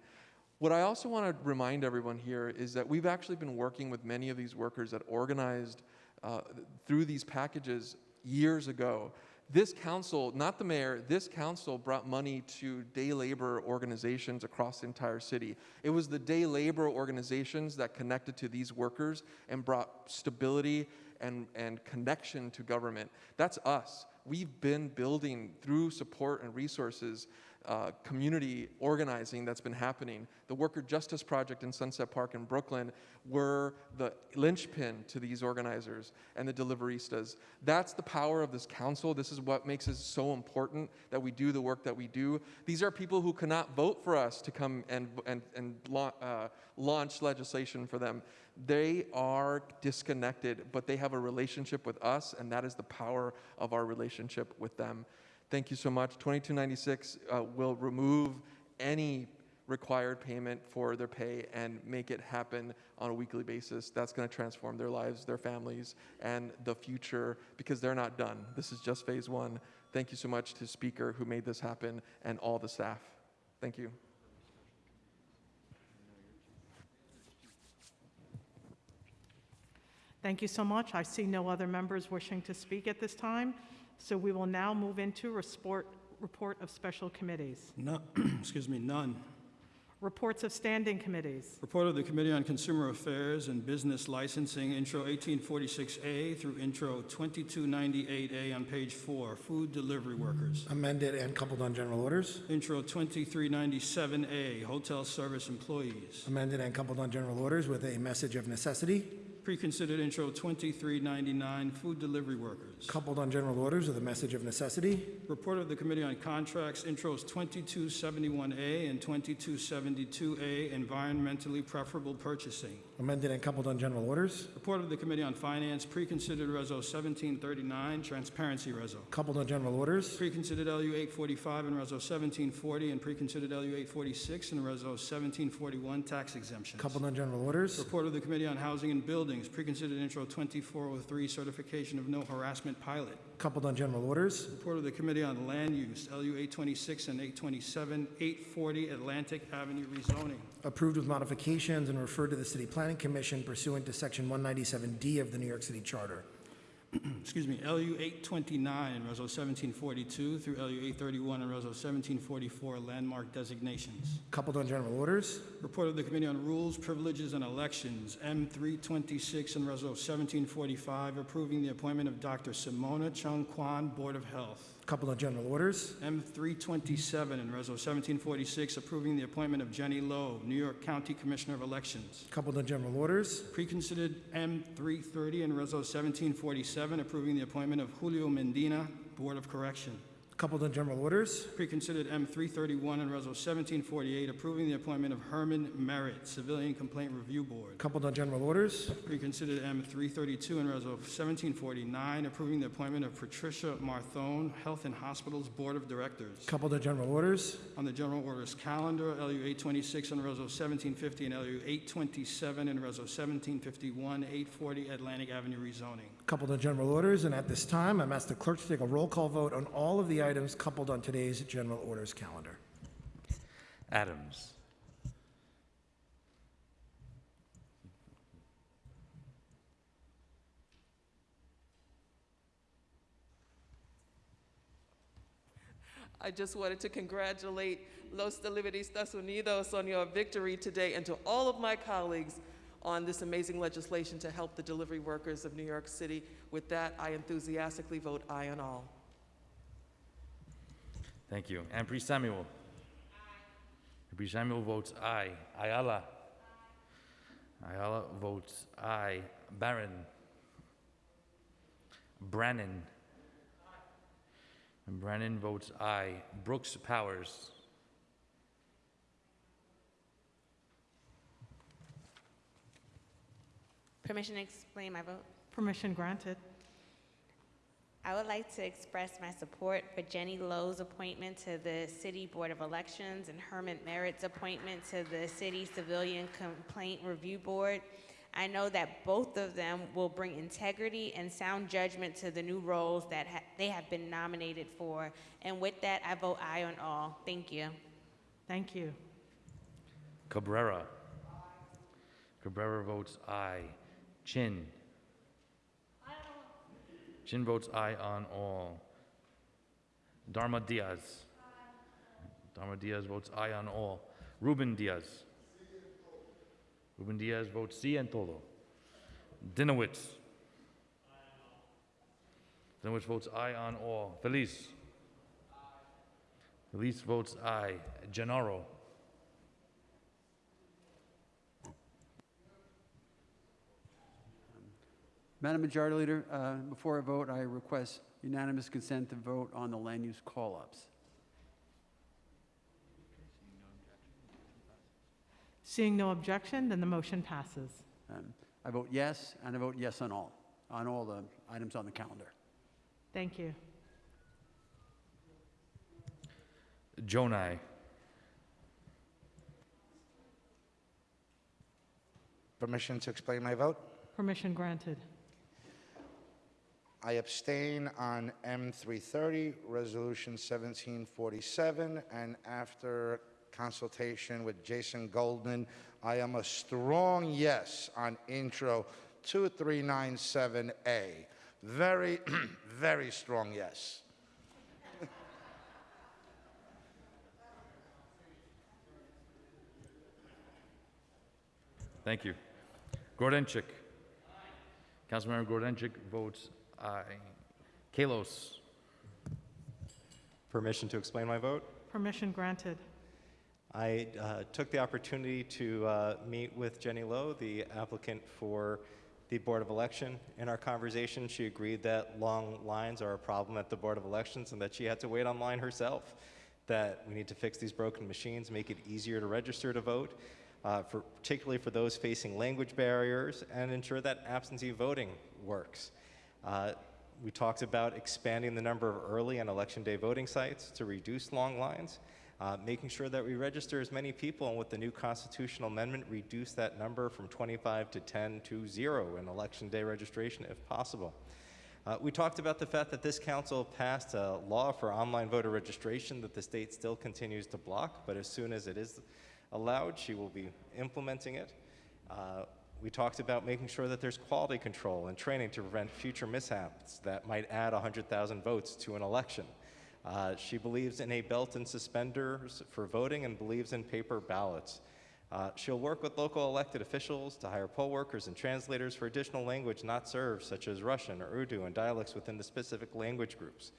What I also want to remind everyone here is that we've actually been working with many of these workers that organized uh, through these packages years ago. This council, not the mayor, this council brought money to day labor organizations across the entire city. It was the day labor organizations that connected to these workers and brought stability and, and connection to government. That's us. We've been building through support and resources uh, community organizing that's been happening. The Worker Justice Project in Sunset Park in Brooklyn were the linchpin to these organizers and the deliveristas. That's the power of this council. This is what makes it so important that we do the work that we do. These are people who cannot vote for us to come and, and, and uh, launch legislation for them. They are disconnected, but they have a relationship with us, and that is the power of our relationship with them. Thank you so much. 2296 uh, will remove any required payment for their pay and make it happen on a weekly basis. That's going to transform their lives, their families, and the future because they're not done. This is just phase one. Thank you so much to Speaker who made this happen and all the staff. Thank you. Thank you so much. I see no other members wishing to speak at this time, so we will now move into report, report of special committees. No, excuse me, none. Reports of standing committees. Report of the Committee on Consumer Affairs and Business Licensing, Intro 1846A through Intro 2298A on page four, food delivery workers. Amended and coupled on general orders. Intro 2397A, hotel service employees. Amended and coupled on general orders with a message of necessity. Preconsidered Intro 2399, Food Delivery Workers. Coupled on general orders with a message of necessity. Report of the Committee on Contracts, Intros 2271A and 2272A, Environmentally Preferable Purchasing. Amended and coupled on general orders. Report of the Committee on Finance, Preconsidered Reso 1739, Transparency Reso. Coupled on general orders. Preconsidered LU 845 and Reso 1740, and Preconsidered LU 846 and Reso 1741, Tax Exemptions. Coupled on general orders. Report of the Committee on Housing and Preconsidered Intro 2403, Certification of No Harassment Pilot. Coupled on general orders. Report of the Committee on Land Use, LU 826 and 827, 840 Atlantic Avenue rezoning. Approved with modifications and referred to the City Planning Commission pursuant to Section 197D of the New York City Charter. excuse me, LU 829 and Reso 1742 through LU 831 and Reso 1744 landmark designations. Coupled on general orders. Report of the Committee on Rules, Privileges, and Elections, M326 and Reso 1745, approving the appointment of Dr. Simona Chung Kwan, Board of Health. Coupled of general orders. M327 and Reso 1746, approving the appointment of Jenny Low, New York County Commissioner of Elections. Couple of general orders. Preconsidered M330 and Reso 1747, approving the appointment of Julio Medina, Board of Correction. Coupled on general orders. Preconsidered M331 and Reso 1748, approving the appointment of Herman Merritt, Civilian Complaint Review Board. Coupled on general orders. Preconsidered M332 and Reso 1749, approving the appointment of Patricia Marthone, Health and Hospitals Board of Directors. Coupled on general orders. On the general orders calendar, LU 826 and Reso 1750 and LU 827 and Reso 1751, 840 Atlantic Avenue rezoning. Coupled on general orders. And at this time, I'm asked the clerk to take a roll call vote on all of the items coupled on today's general orders calendar. Adams. I just wanted to congratulate Los Deliveristas Unidos on your victory today and to all of my colleagues on this amazing legislation to help the delivery workers of New York City. With that, I enthusiastically vote aye on all. Thank you. And Ampry-Samuel. Priest Samuel votes aye. Ayala. Ayala votes aye. Barron. Brannan. And Brannan votes aye. Brooks Powers. Permission to explain my vote? Permission granted. I would like to express my support for Jenny Low's appointment to the City Board of Elections and Herman Merritt's appointment to the City Civilian Complaint Review Board. I know that both of them will bring integrity and sound judgment to the new roles that ha- they have been nominated for. And with that, I vote aye on all. Thank you. Thank you. Cabrera. Cabrera votes aye. Chin. Chin votes aye on all. Darma Diaz. Darma Diaz votes aye on all. Ruben Diaz. Ruben Diaz votes sí en todo. Dinowitz. Dinowitz votes aye on all. Feliz. Feliz votes aye. Gennaro. Madam Majority Leader, uh, before I vote, I request unanimous consent to vote on the land use call-ups. Seeing no objection, then the motion passes. Um, I vote yes, and I vote yes on all, on all the items on the calendar. Thank you. Gjonaj. Permission to explain my vote? Permission granted. I abstain on M330, Resolution 1747, and after consultation with Jason Goldman, I am a strong yes on Intro 2397A. Very, very strong yes. Thank you. Grodenchik. Councilmember Grodenchik votes aye. Kallos. Permission to explain my vote? Permission granted. I uh, took the opportunity to uh, meet with Jenny Low, the applicant for the Board of Election. In our conversation, she agreed that long lines are a problem at the Board of Elections and that she had to wait online herself, that we need to fix these broken machines, make it easier to register to vote, uh, for, particularly for those facing language barriers, and ensure that absentee voting works. Uh, we talked about expanding the number of early and election day voting sites to reduce long lines, uh, making sure that we register as many people, and with the new constitutional amendment, reduce that number from 25 to 10 to zero in election day registration if possible. Uh, we talked about the fact that this council passed a law for online voter registration that the state still continues to block, but as soon as it is allowed, she will be implementing it. Uh, we talked about making sure that there's quality control and training to prevent future mishaps that might add 100,000 votes to an election. Uh, she believes in a belt and suspenders for voting and believes in paper ballots. Uh, she'll work with local elected officials to hire poll workers and translators for additional language not served, such as Russian or Urdu and dialects within the specific language groups.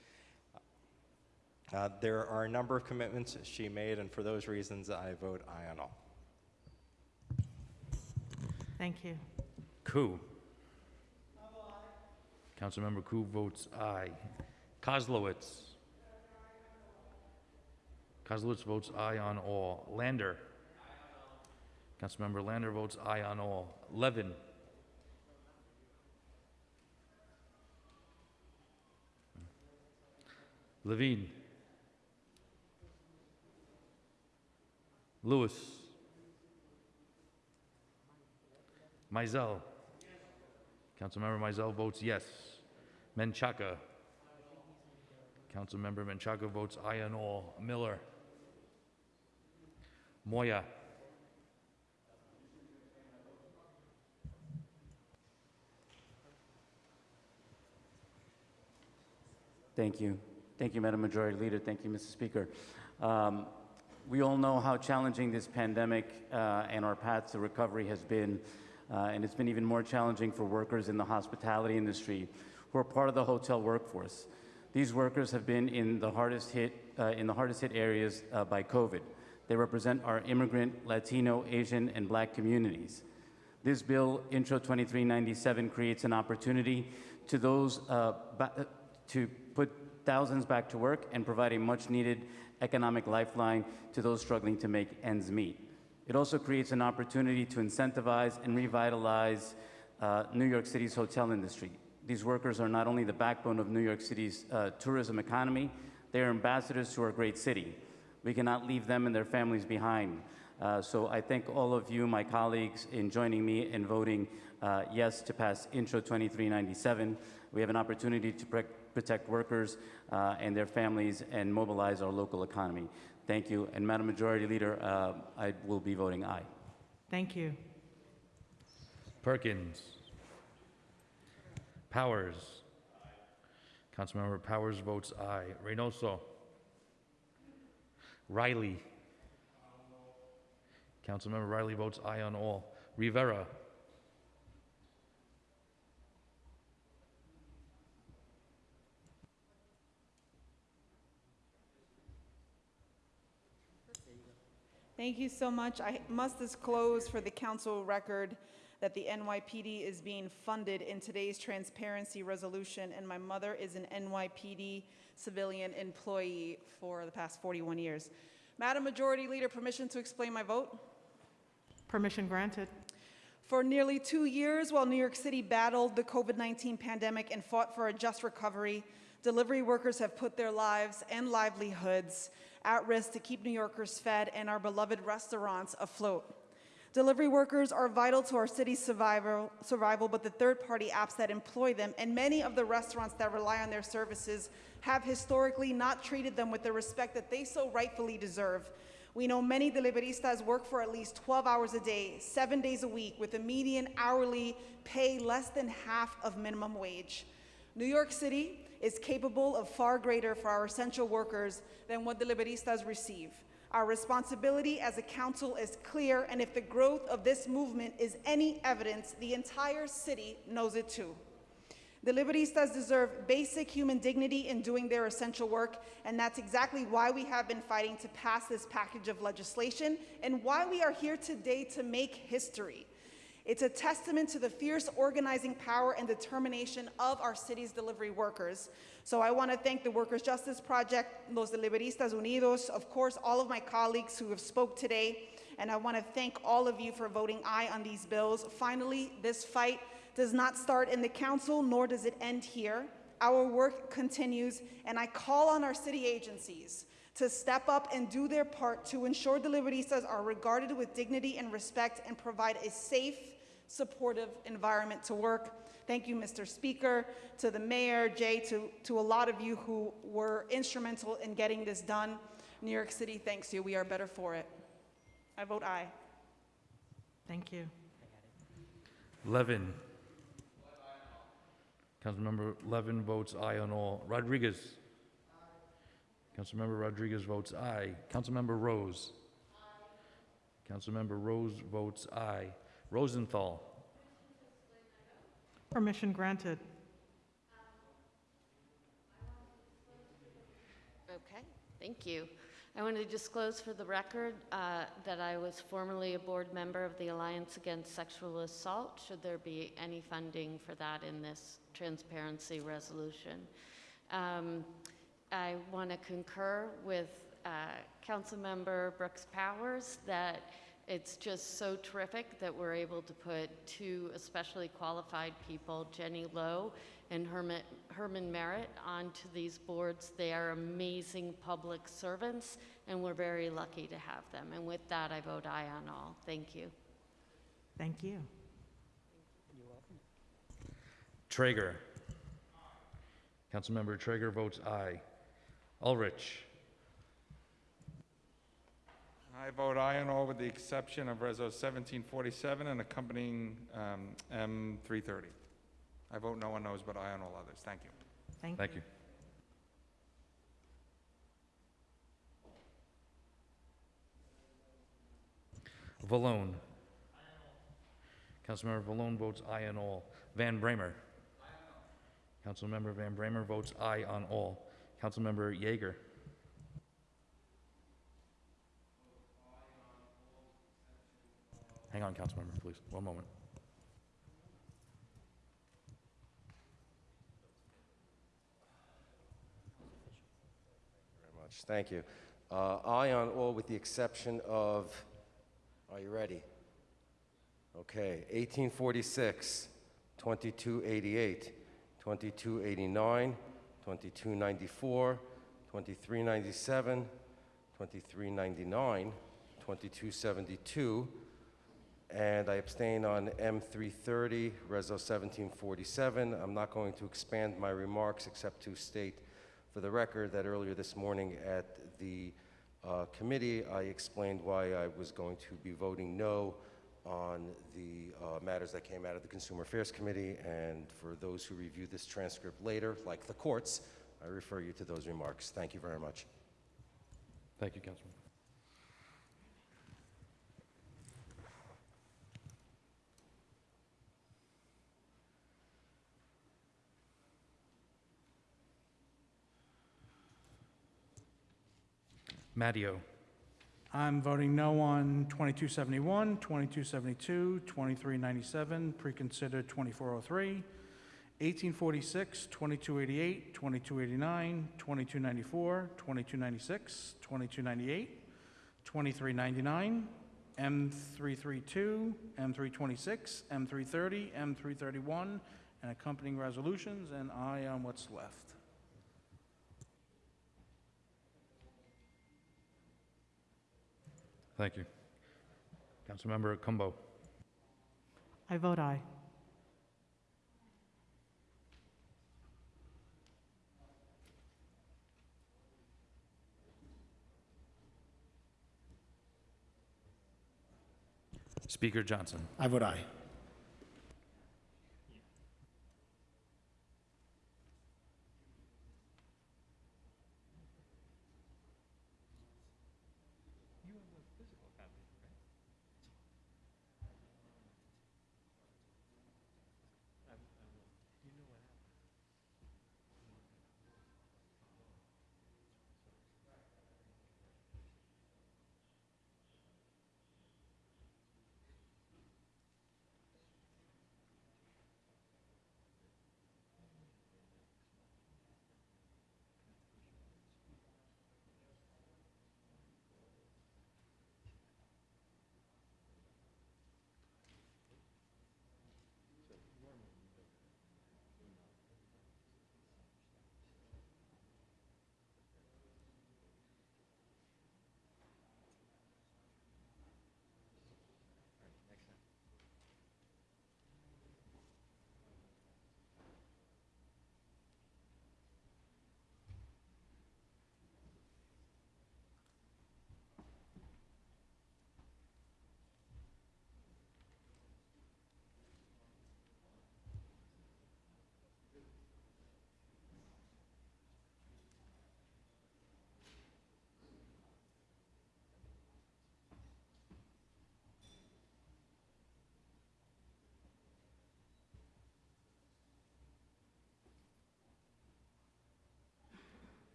Uh, there are a number of commitments she made, and for those reasons, I vote aye on all. Thank you. Koo. Councilmember Koo votes aye. Koslowitz. Koslowitz votes aye on all. Lander. Councilmember Lander votes aye on all. Levin. Levine. Lewis. Maisel. Councilmember Maisel votes yes. Menchaca. Councilmember Menchaca votes aye on all. Miller. Moya. Thank you. Thank you, Madam Majority Leader. Thank you, Mr. Speaker. Um, we all know how challenging this pandemic uh, and our path to recovery has been, uh, and it's been even more challenging for workers in the hospitality industry who are part of the hotel workforce. These workers have been in the hardest hit, uh, in the hardest hit areas uh, by COVID. They represent our immigrant, Latino, Asian, and Black communities. This bill, Intro 2397, creates an opportunity to those uh, to put thousands back to work and provide a much needed economic lifeline to those struggling to make ends meet. It also creates an opportunity to incentivize and revitalize uh, New York City's hotel industry. These workers are not only the backbone of New York City's uh, tourism economy, they are ambassadors to our great city. We cannot leave them and their families behind. Uh, so I thank all of you, my colleagues, in joining me in voting uh, yes to pass Intro 2397. We have an opportunity to protect workers uh, and their families and mobilize our local economy. Thank you. And Madam Majority Leader, uh, I will be voting aye. Thank you. Perkins. Powers. Councilmember Powers votes aye. Reynoso. Riley. Councilmember Riley votes aye on all. Rivera. Thank you so much. I must disclose for the council record that the NYPD is being funded in today's transparency resolution, and my mother is an NYPD civilian employee for the past 41 years. Madam Majority Leader, permission to explain my vote? Permission granted. For nearly two years, while New York City battled the COVID 19 pandemic and fought for a just recovery, delivery workers have put their lives and livelihoods at risk to keep New Yorkers fed and our beloved restaurants afloat. Delivery workers are vital to our city's survival, survival, but the third party apps that employ them and many of the restaurants that rely on their services have historically not treated them with the respect that they so rightfully deserve. We know many deliveristas work for at least 12 hours a day, seven days a week, with a median hourly pay less than half of minimum wage. New York City is capable of far greater for our essential workers than what deliveristas receive. Our responsibility as a council is clear, and if the growth of this movement is any evidence, the entire city knows it too. Deliveristas deserve basic human dignity in doing their essential work, and that's exactly why we have been fighting to pass this package of legislation and why we are here today to make history. It's a testament to the fierce organizing power and determination of our city's delivery workers. So I want to thank the Workers' Justice Project, Los Deliveristas Unidos, of course, all of my colleagues who have spoke today, and I want to thank all of you for voting aye on these bills. Finally, this fight does not start in the council, nor does it end here. Our work continues, and I call on our city agencies to step up and do their part to ensure deliveristas are regarded with dignity and respect and provide a safe, supportive environment to work. Thank you, Mr. Speaker, to the mayor, Jay, to, to a lot of you who were instrumental in getting this done. New York City thanks you. We are better for it. I vote aye. Thank you. Levin. Councilmember Levin votes aye on all. Rodriguez. Councilmember Rodriguez votes aye. Councilmember Rose. Councilmember Rose votes aye. Rosenthal. Permission granted. Okay, thank you. I want to disclose for the record uh, that I was formerly a board member of the Alliance Against Sexual Assault, should there be any funding for that in this transparency resolution. Um, I want to concur with uh, Councilmember Brooks Powers that it's just so terrific that we're able to put two especially qualified people, Jenny Low and Herman, Herman Merritt, onto these boards. They are amazing public servants, and we're very lucky to have them. And with that, I vote aye on all. Thank you. Thank you. You're welcome. Treyger. Councilmember Treyger votes aye. Ulrich. I vote aye on all with the exception of Reso 1747 and accompanying um, M330. I vote no on those, but aye on all others. Thank you. Thank, you. Thank you. Vallone. Councilmember Vallone votes aye on all. Van Bramer. Councilmember Van Bramer votes aye on all. Councilmember Yeger. Hang on, Councilmember, please. One moment. very much. Thank you. Uh, on all with the exception of, are you ready? Okay, 1846, 2288, 2289, 2294, 2397, 2399, 2272, and I abstain on M330, Reso 1747. I'm not going to expand my remarks except to state for the record that earlier this morning at the uh, committee, I explained why I was going to be voting no on the uh, matters that came out of the Consumer Affairs Committee. And for those who review this transcript later, like the courts, I refer you to those remarks. Thank you very much. Thank you, Councilman. Matteo. I'm voting no on 2271, 2272, 2397, preconsidered 2403, 1846, 2288, 2289, 2294, 2296, 2298, 2399, M332, M326, M330, M331, and accompanying resolutions, and I on what's left. Thank you. Councilmember Cumbo. I vote aye. Speaker Johnson. I vote aye.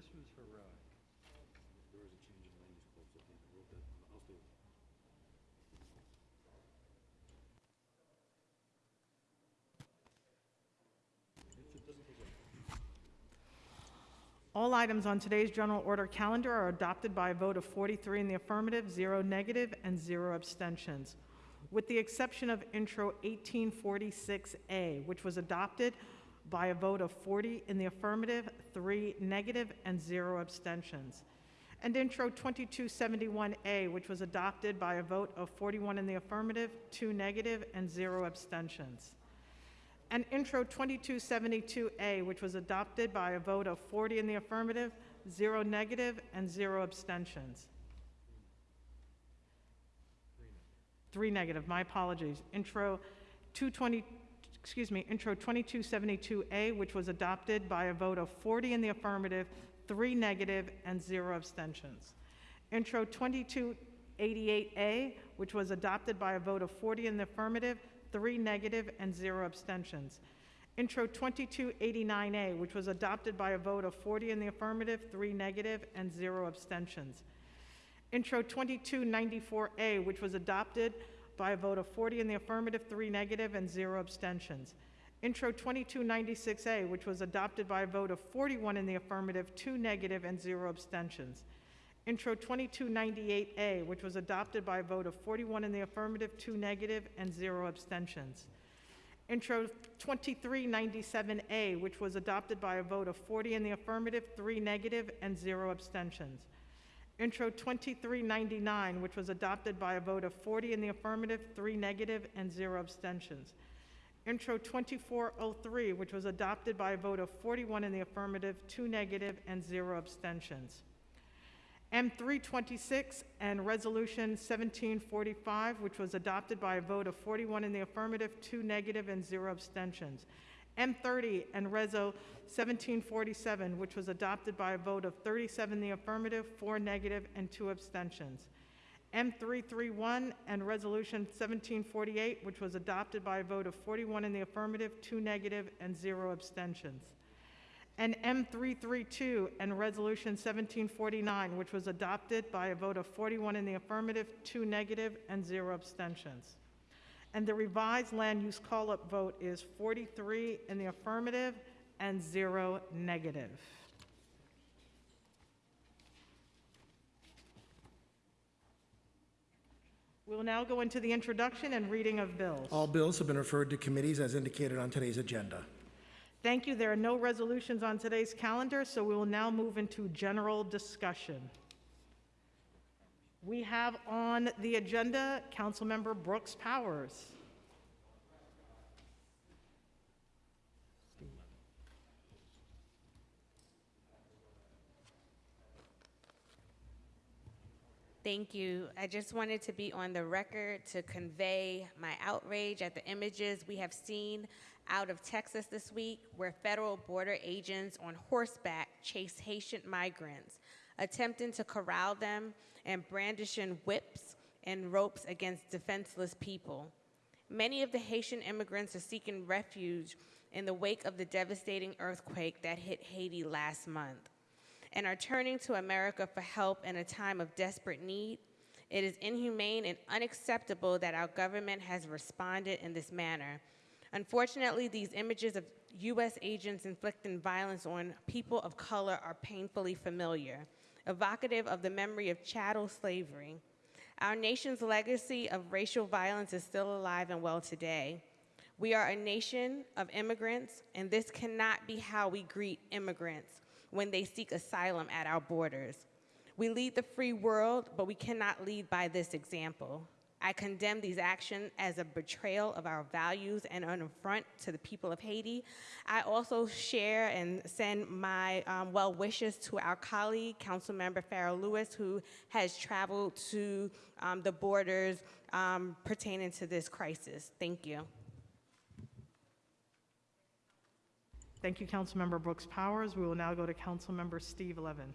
This was heroic. All items on today's general order calendar are adopted by a vote of 43 in the affirmative, zero negative, and zero abstentions, with the exception of Intro 1846A, which was adopted by a vote of 40 in the affirmative, three negative, and zero abstentions. And Intro 2271A, which was adopted by a vote of 41 in the affirmative, two negative, and zero abstentions and Intro 2272A, which was adopted by a vote of 40 in the affirmative, zero negative, and zero abstentions. Three negative, my apologies. Intro 220, excuse me, Intro 2272A, which was adopted by a vote of 40 in the affirmative, three negative, and zero abstentions. Intro 2288A, which was adopted by a vote of 40 in the affirmative, three negative, and zero abstentions. Intro 2289A, which was adopted by a vote of 40 in the affirmative, three negative, and zero abstentions. Intro 2294A, which was adopted by a vote of 40 in the affirmative, three negative, and zero abstentions. Intro 2296A, which was adopted by a vote of 41 in the affirmative, two negative, and zero abstentions. Intro 2298A, which was adopted by a vote of 41 in the affirmative, two negative, and zero abstentions. Intro 2397A, which was adopted by a vote of 40 in the affirmative, three negative, and zero abstentions. Intro 2399, which was adopted by a vote of 40 in the affirmative, three negative, and zero abstentions. Intro 2403, which was adopted by a vote of 41 in the affirmative, two negative, and zero abstentions. M326 and Resolution 1745, which was adopted by a vote of 41 in the affirmative, two negative, and zero abstentions. M30 and Reso 1747, which was adopted by a vote of 37 in the affirmative, four negative, and two abstentions. M331 and Resolution 1748, which was adopted by a vote of 41 in the affirmative, two negative, and zero abstentions and M332 and Resolution 1749, which was adopted by a vote of 41 in the affirmative, two negative, and zero abstentions. And the revised land use call-up vote is 43 in the affirmative and zero negative. We will now go into the introduction and reading of bills. All bills have been referred to committees as indicated on today's agenda. Thank you. There are no resolutions on today's calendar, so we will now move into general discussion. We have on the agenda Councilmember Brooks Powers. Thank you. I just wanted to be on the record to convey my outrage at the images we have seen out of Texas this week where federal border agents on horseback chase Haitian migrants, attempting to corral them and brandishing whips and ropes against defenseless people. Many of the Haitian immigrants are seeking refuge in the wake of the devastating earthquake that hit Haiti last month and are turning to America for help in a time of desperate need. It is inhumane and unacceptable that our government has responded in this manner. Unfortunately, these images of U.S. agents inflicting violence on people of color are painfully familiar, evocative of the memory of chattel slavery. Our nation's legacy of racial violence is still alive and well today. We are a nation of immigrants, and this cannot be how we greet immigrants when they seek asylum at our borders. We lead the free world, but we cannot lead by this example. I condemn these actions as a betrayal of our values and an affront to the people of Haiti. I also share and send my um, well wishes to our colleague, Councilmember Farah Louis, who has traveled to um, the borders um, pertaining to this crisis. Thank you. Thank you, Councilmember Brooks Powers. We will now go to Councilmember Steve Levin.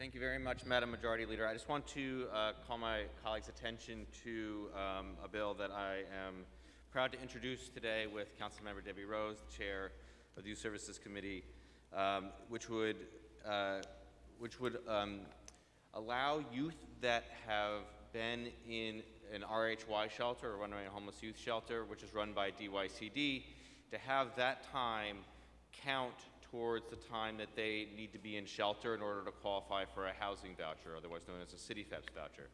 Thank you very much, Madam Majority Leader. I just want to uh, call my colleagues' attention to um, a bill that I am proud to introduce today with Councilmember Debbie Rose, the Chair of the Youth Services Committee, um, which would, uh, which would um, allow youth that have been in an RHY shelter or runaway homeless youth shelter, which is run by DYCD, to have that time count towards the time that they need to be in shelter in order to qualify for a housing voucher, otherwise known as a CityFHEPS voucher.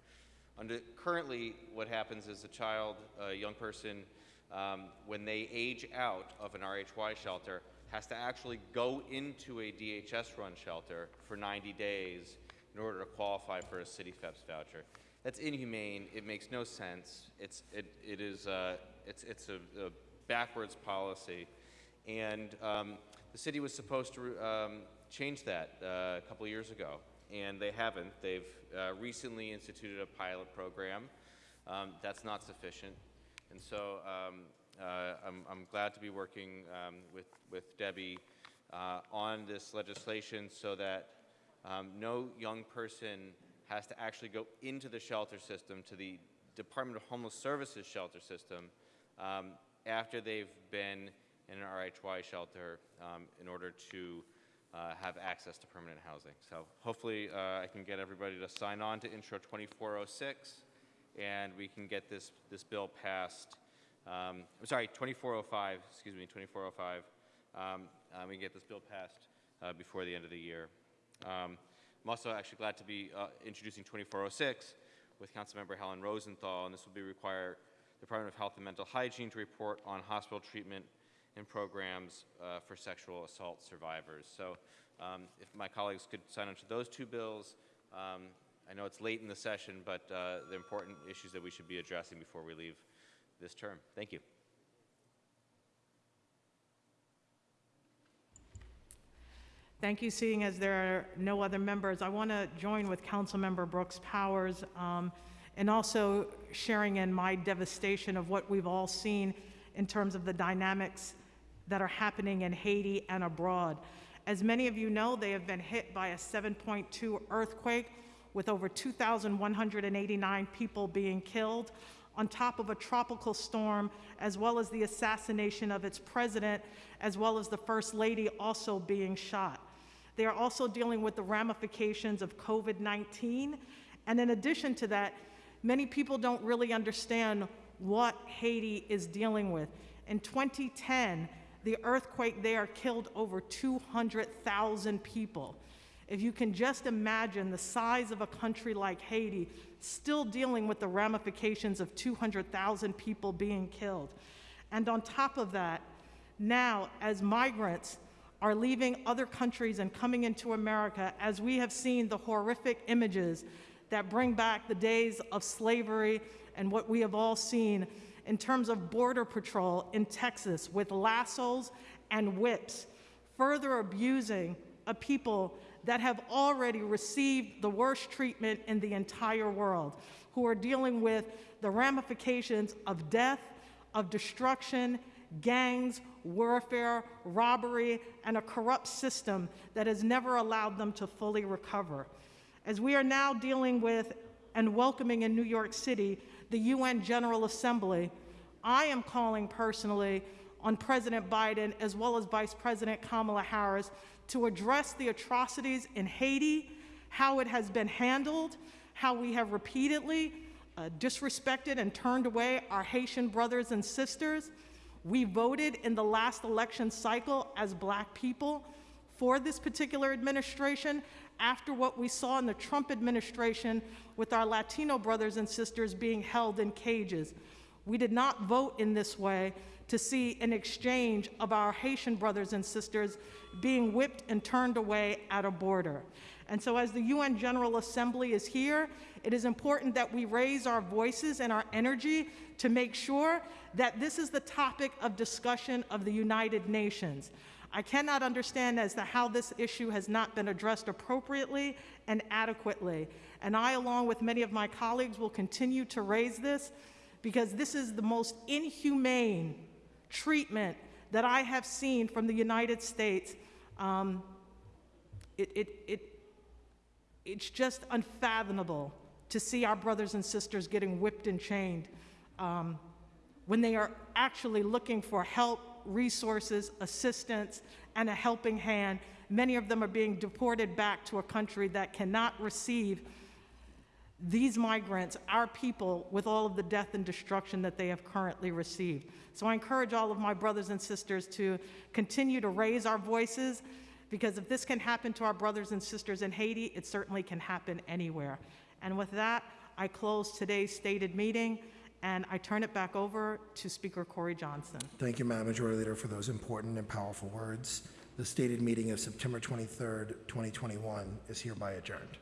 Under, currently, what happens is a child, a young person, um, when they age out of an RHY shelter, has to actually go into a DHS-run shelter for 90 days in order to qualify for a CityFHEPS voucher. That's inhumane. It makes no sense. It's, it, it is, uh, it's, it's a, a backwards policy. And um, the city was supposed to um, change that uh, a couple years ago, and they haven't. They've uh, recently instituted a pilot program. Um, that's not sufficient. And so um, uh, I'm, I'm glad to be working um, with, with Debbie uh, on this legislation so that um, no young person has to actually go into the shelter system, to the Department of Homeless Services shelter system, after they've been in an RHY shelter um, in order to uh, have access to permanent housing. So hopefully uh, I can get everybody to sign on to Intro 2406 and we can get this, this bill passed. Um, I'm sorry, 2405, excuse me, 2405. Um, uh, we can get this bill passed uh, before the end of the year. Um, I'm also actually glad to be uh, introducing 2406 with Councilmember Helen Rosenthal, and this will be require the Department of Health and Mental Hygiene to report on hospital treatment and programs uh, for sexual assault survivors. So um, if my colleagues could sign on to those two bills, um, I know it's late in the session, but uh, the important issues that we should be addressing before we leave this term. Thank you. Thank you. Seeing as there are no other members, I want to join with Councilmember Brooks Powers um, and also sharing in my devastation of what we've all seen in terms of the dynamics that are happening in Haiti and abroad. As many of you know, they have been hit by a 7.2 earthquake with over 2,189 people being killed, on top of a tropical storm, as well as the assassination of its president, as well as the first lady also being shot. They are also dealing with the ramifications of COVID 19. And in addition to that, many people don't really understand what Haiti is dealing with. In 2010, the earthquake there killed over 200,000 people. If you can just imagine the size of a country like Haiti still dealing with the ramifications of 200,000 people being killed. And on top of that, now as migrants are leaving other countries and coming into America, as we have seen the horrific images that bring back the days of slavery and what we have all seen in terms of Border Patrol in Texas with lassos and whips, further abusing a people that have already received the worst treatment in the entire world, who are dealing with the ramifications of death, of destruction, gangs, warfare, robbery, and a corrupt system that has never allowed them to fully recover. As we are now dealing with and welcoming in New York City the UN General Assembly, I am calling personally on President Biden as well as Vice President Kamala Harris to address the atrocities in Haiti, how it has been handled, how we have repeatedly uh, disrespected and turned away our Haitian brothers and sisters. We voted in the last election cycle as black people for this particular administration after what we saw in the Trump administration with our Latino brothers and sisters being held in cages. We did not vote in this way to see an exchange of our Haitian brothers and sisters being whipped and turned away at a border. And so, as the UN General Assembly is here, it is important that we raise our voices and our energy to make sure that this is the topic of discussion of the United Nations. I cannot understand as to how this issue has not been addressed appropriately and adequately. And I, along with many of my colleagues, will continue to raise this because this is the most inhumane treatment that I have seen from the United States, um, it, it, it, it's just unfathomable to see our brothers and sisters getting whipped and chained. Um, when they are actually looking for help, resources, assistance, and a helping hand. Many of them are being deported back to a country that cannot receive these migrants, our people, with all of the death and destruction that they have currently received. So I encourage all of my brothers and sisters to continue to raise our voices because if this can happen to our brothers and sisters in Haiti, it certainly can happen anywhere. And with that, I close today's stated meeting and I turn it back over to Speaker Corey Johnson. Thank you, Madam Majority Leader, for those important and powerful words. The stated meeting of September 23rd, 2021 is hereby adjourned.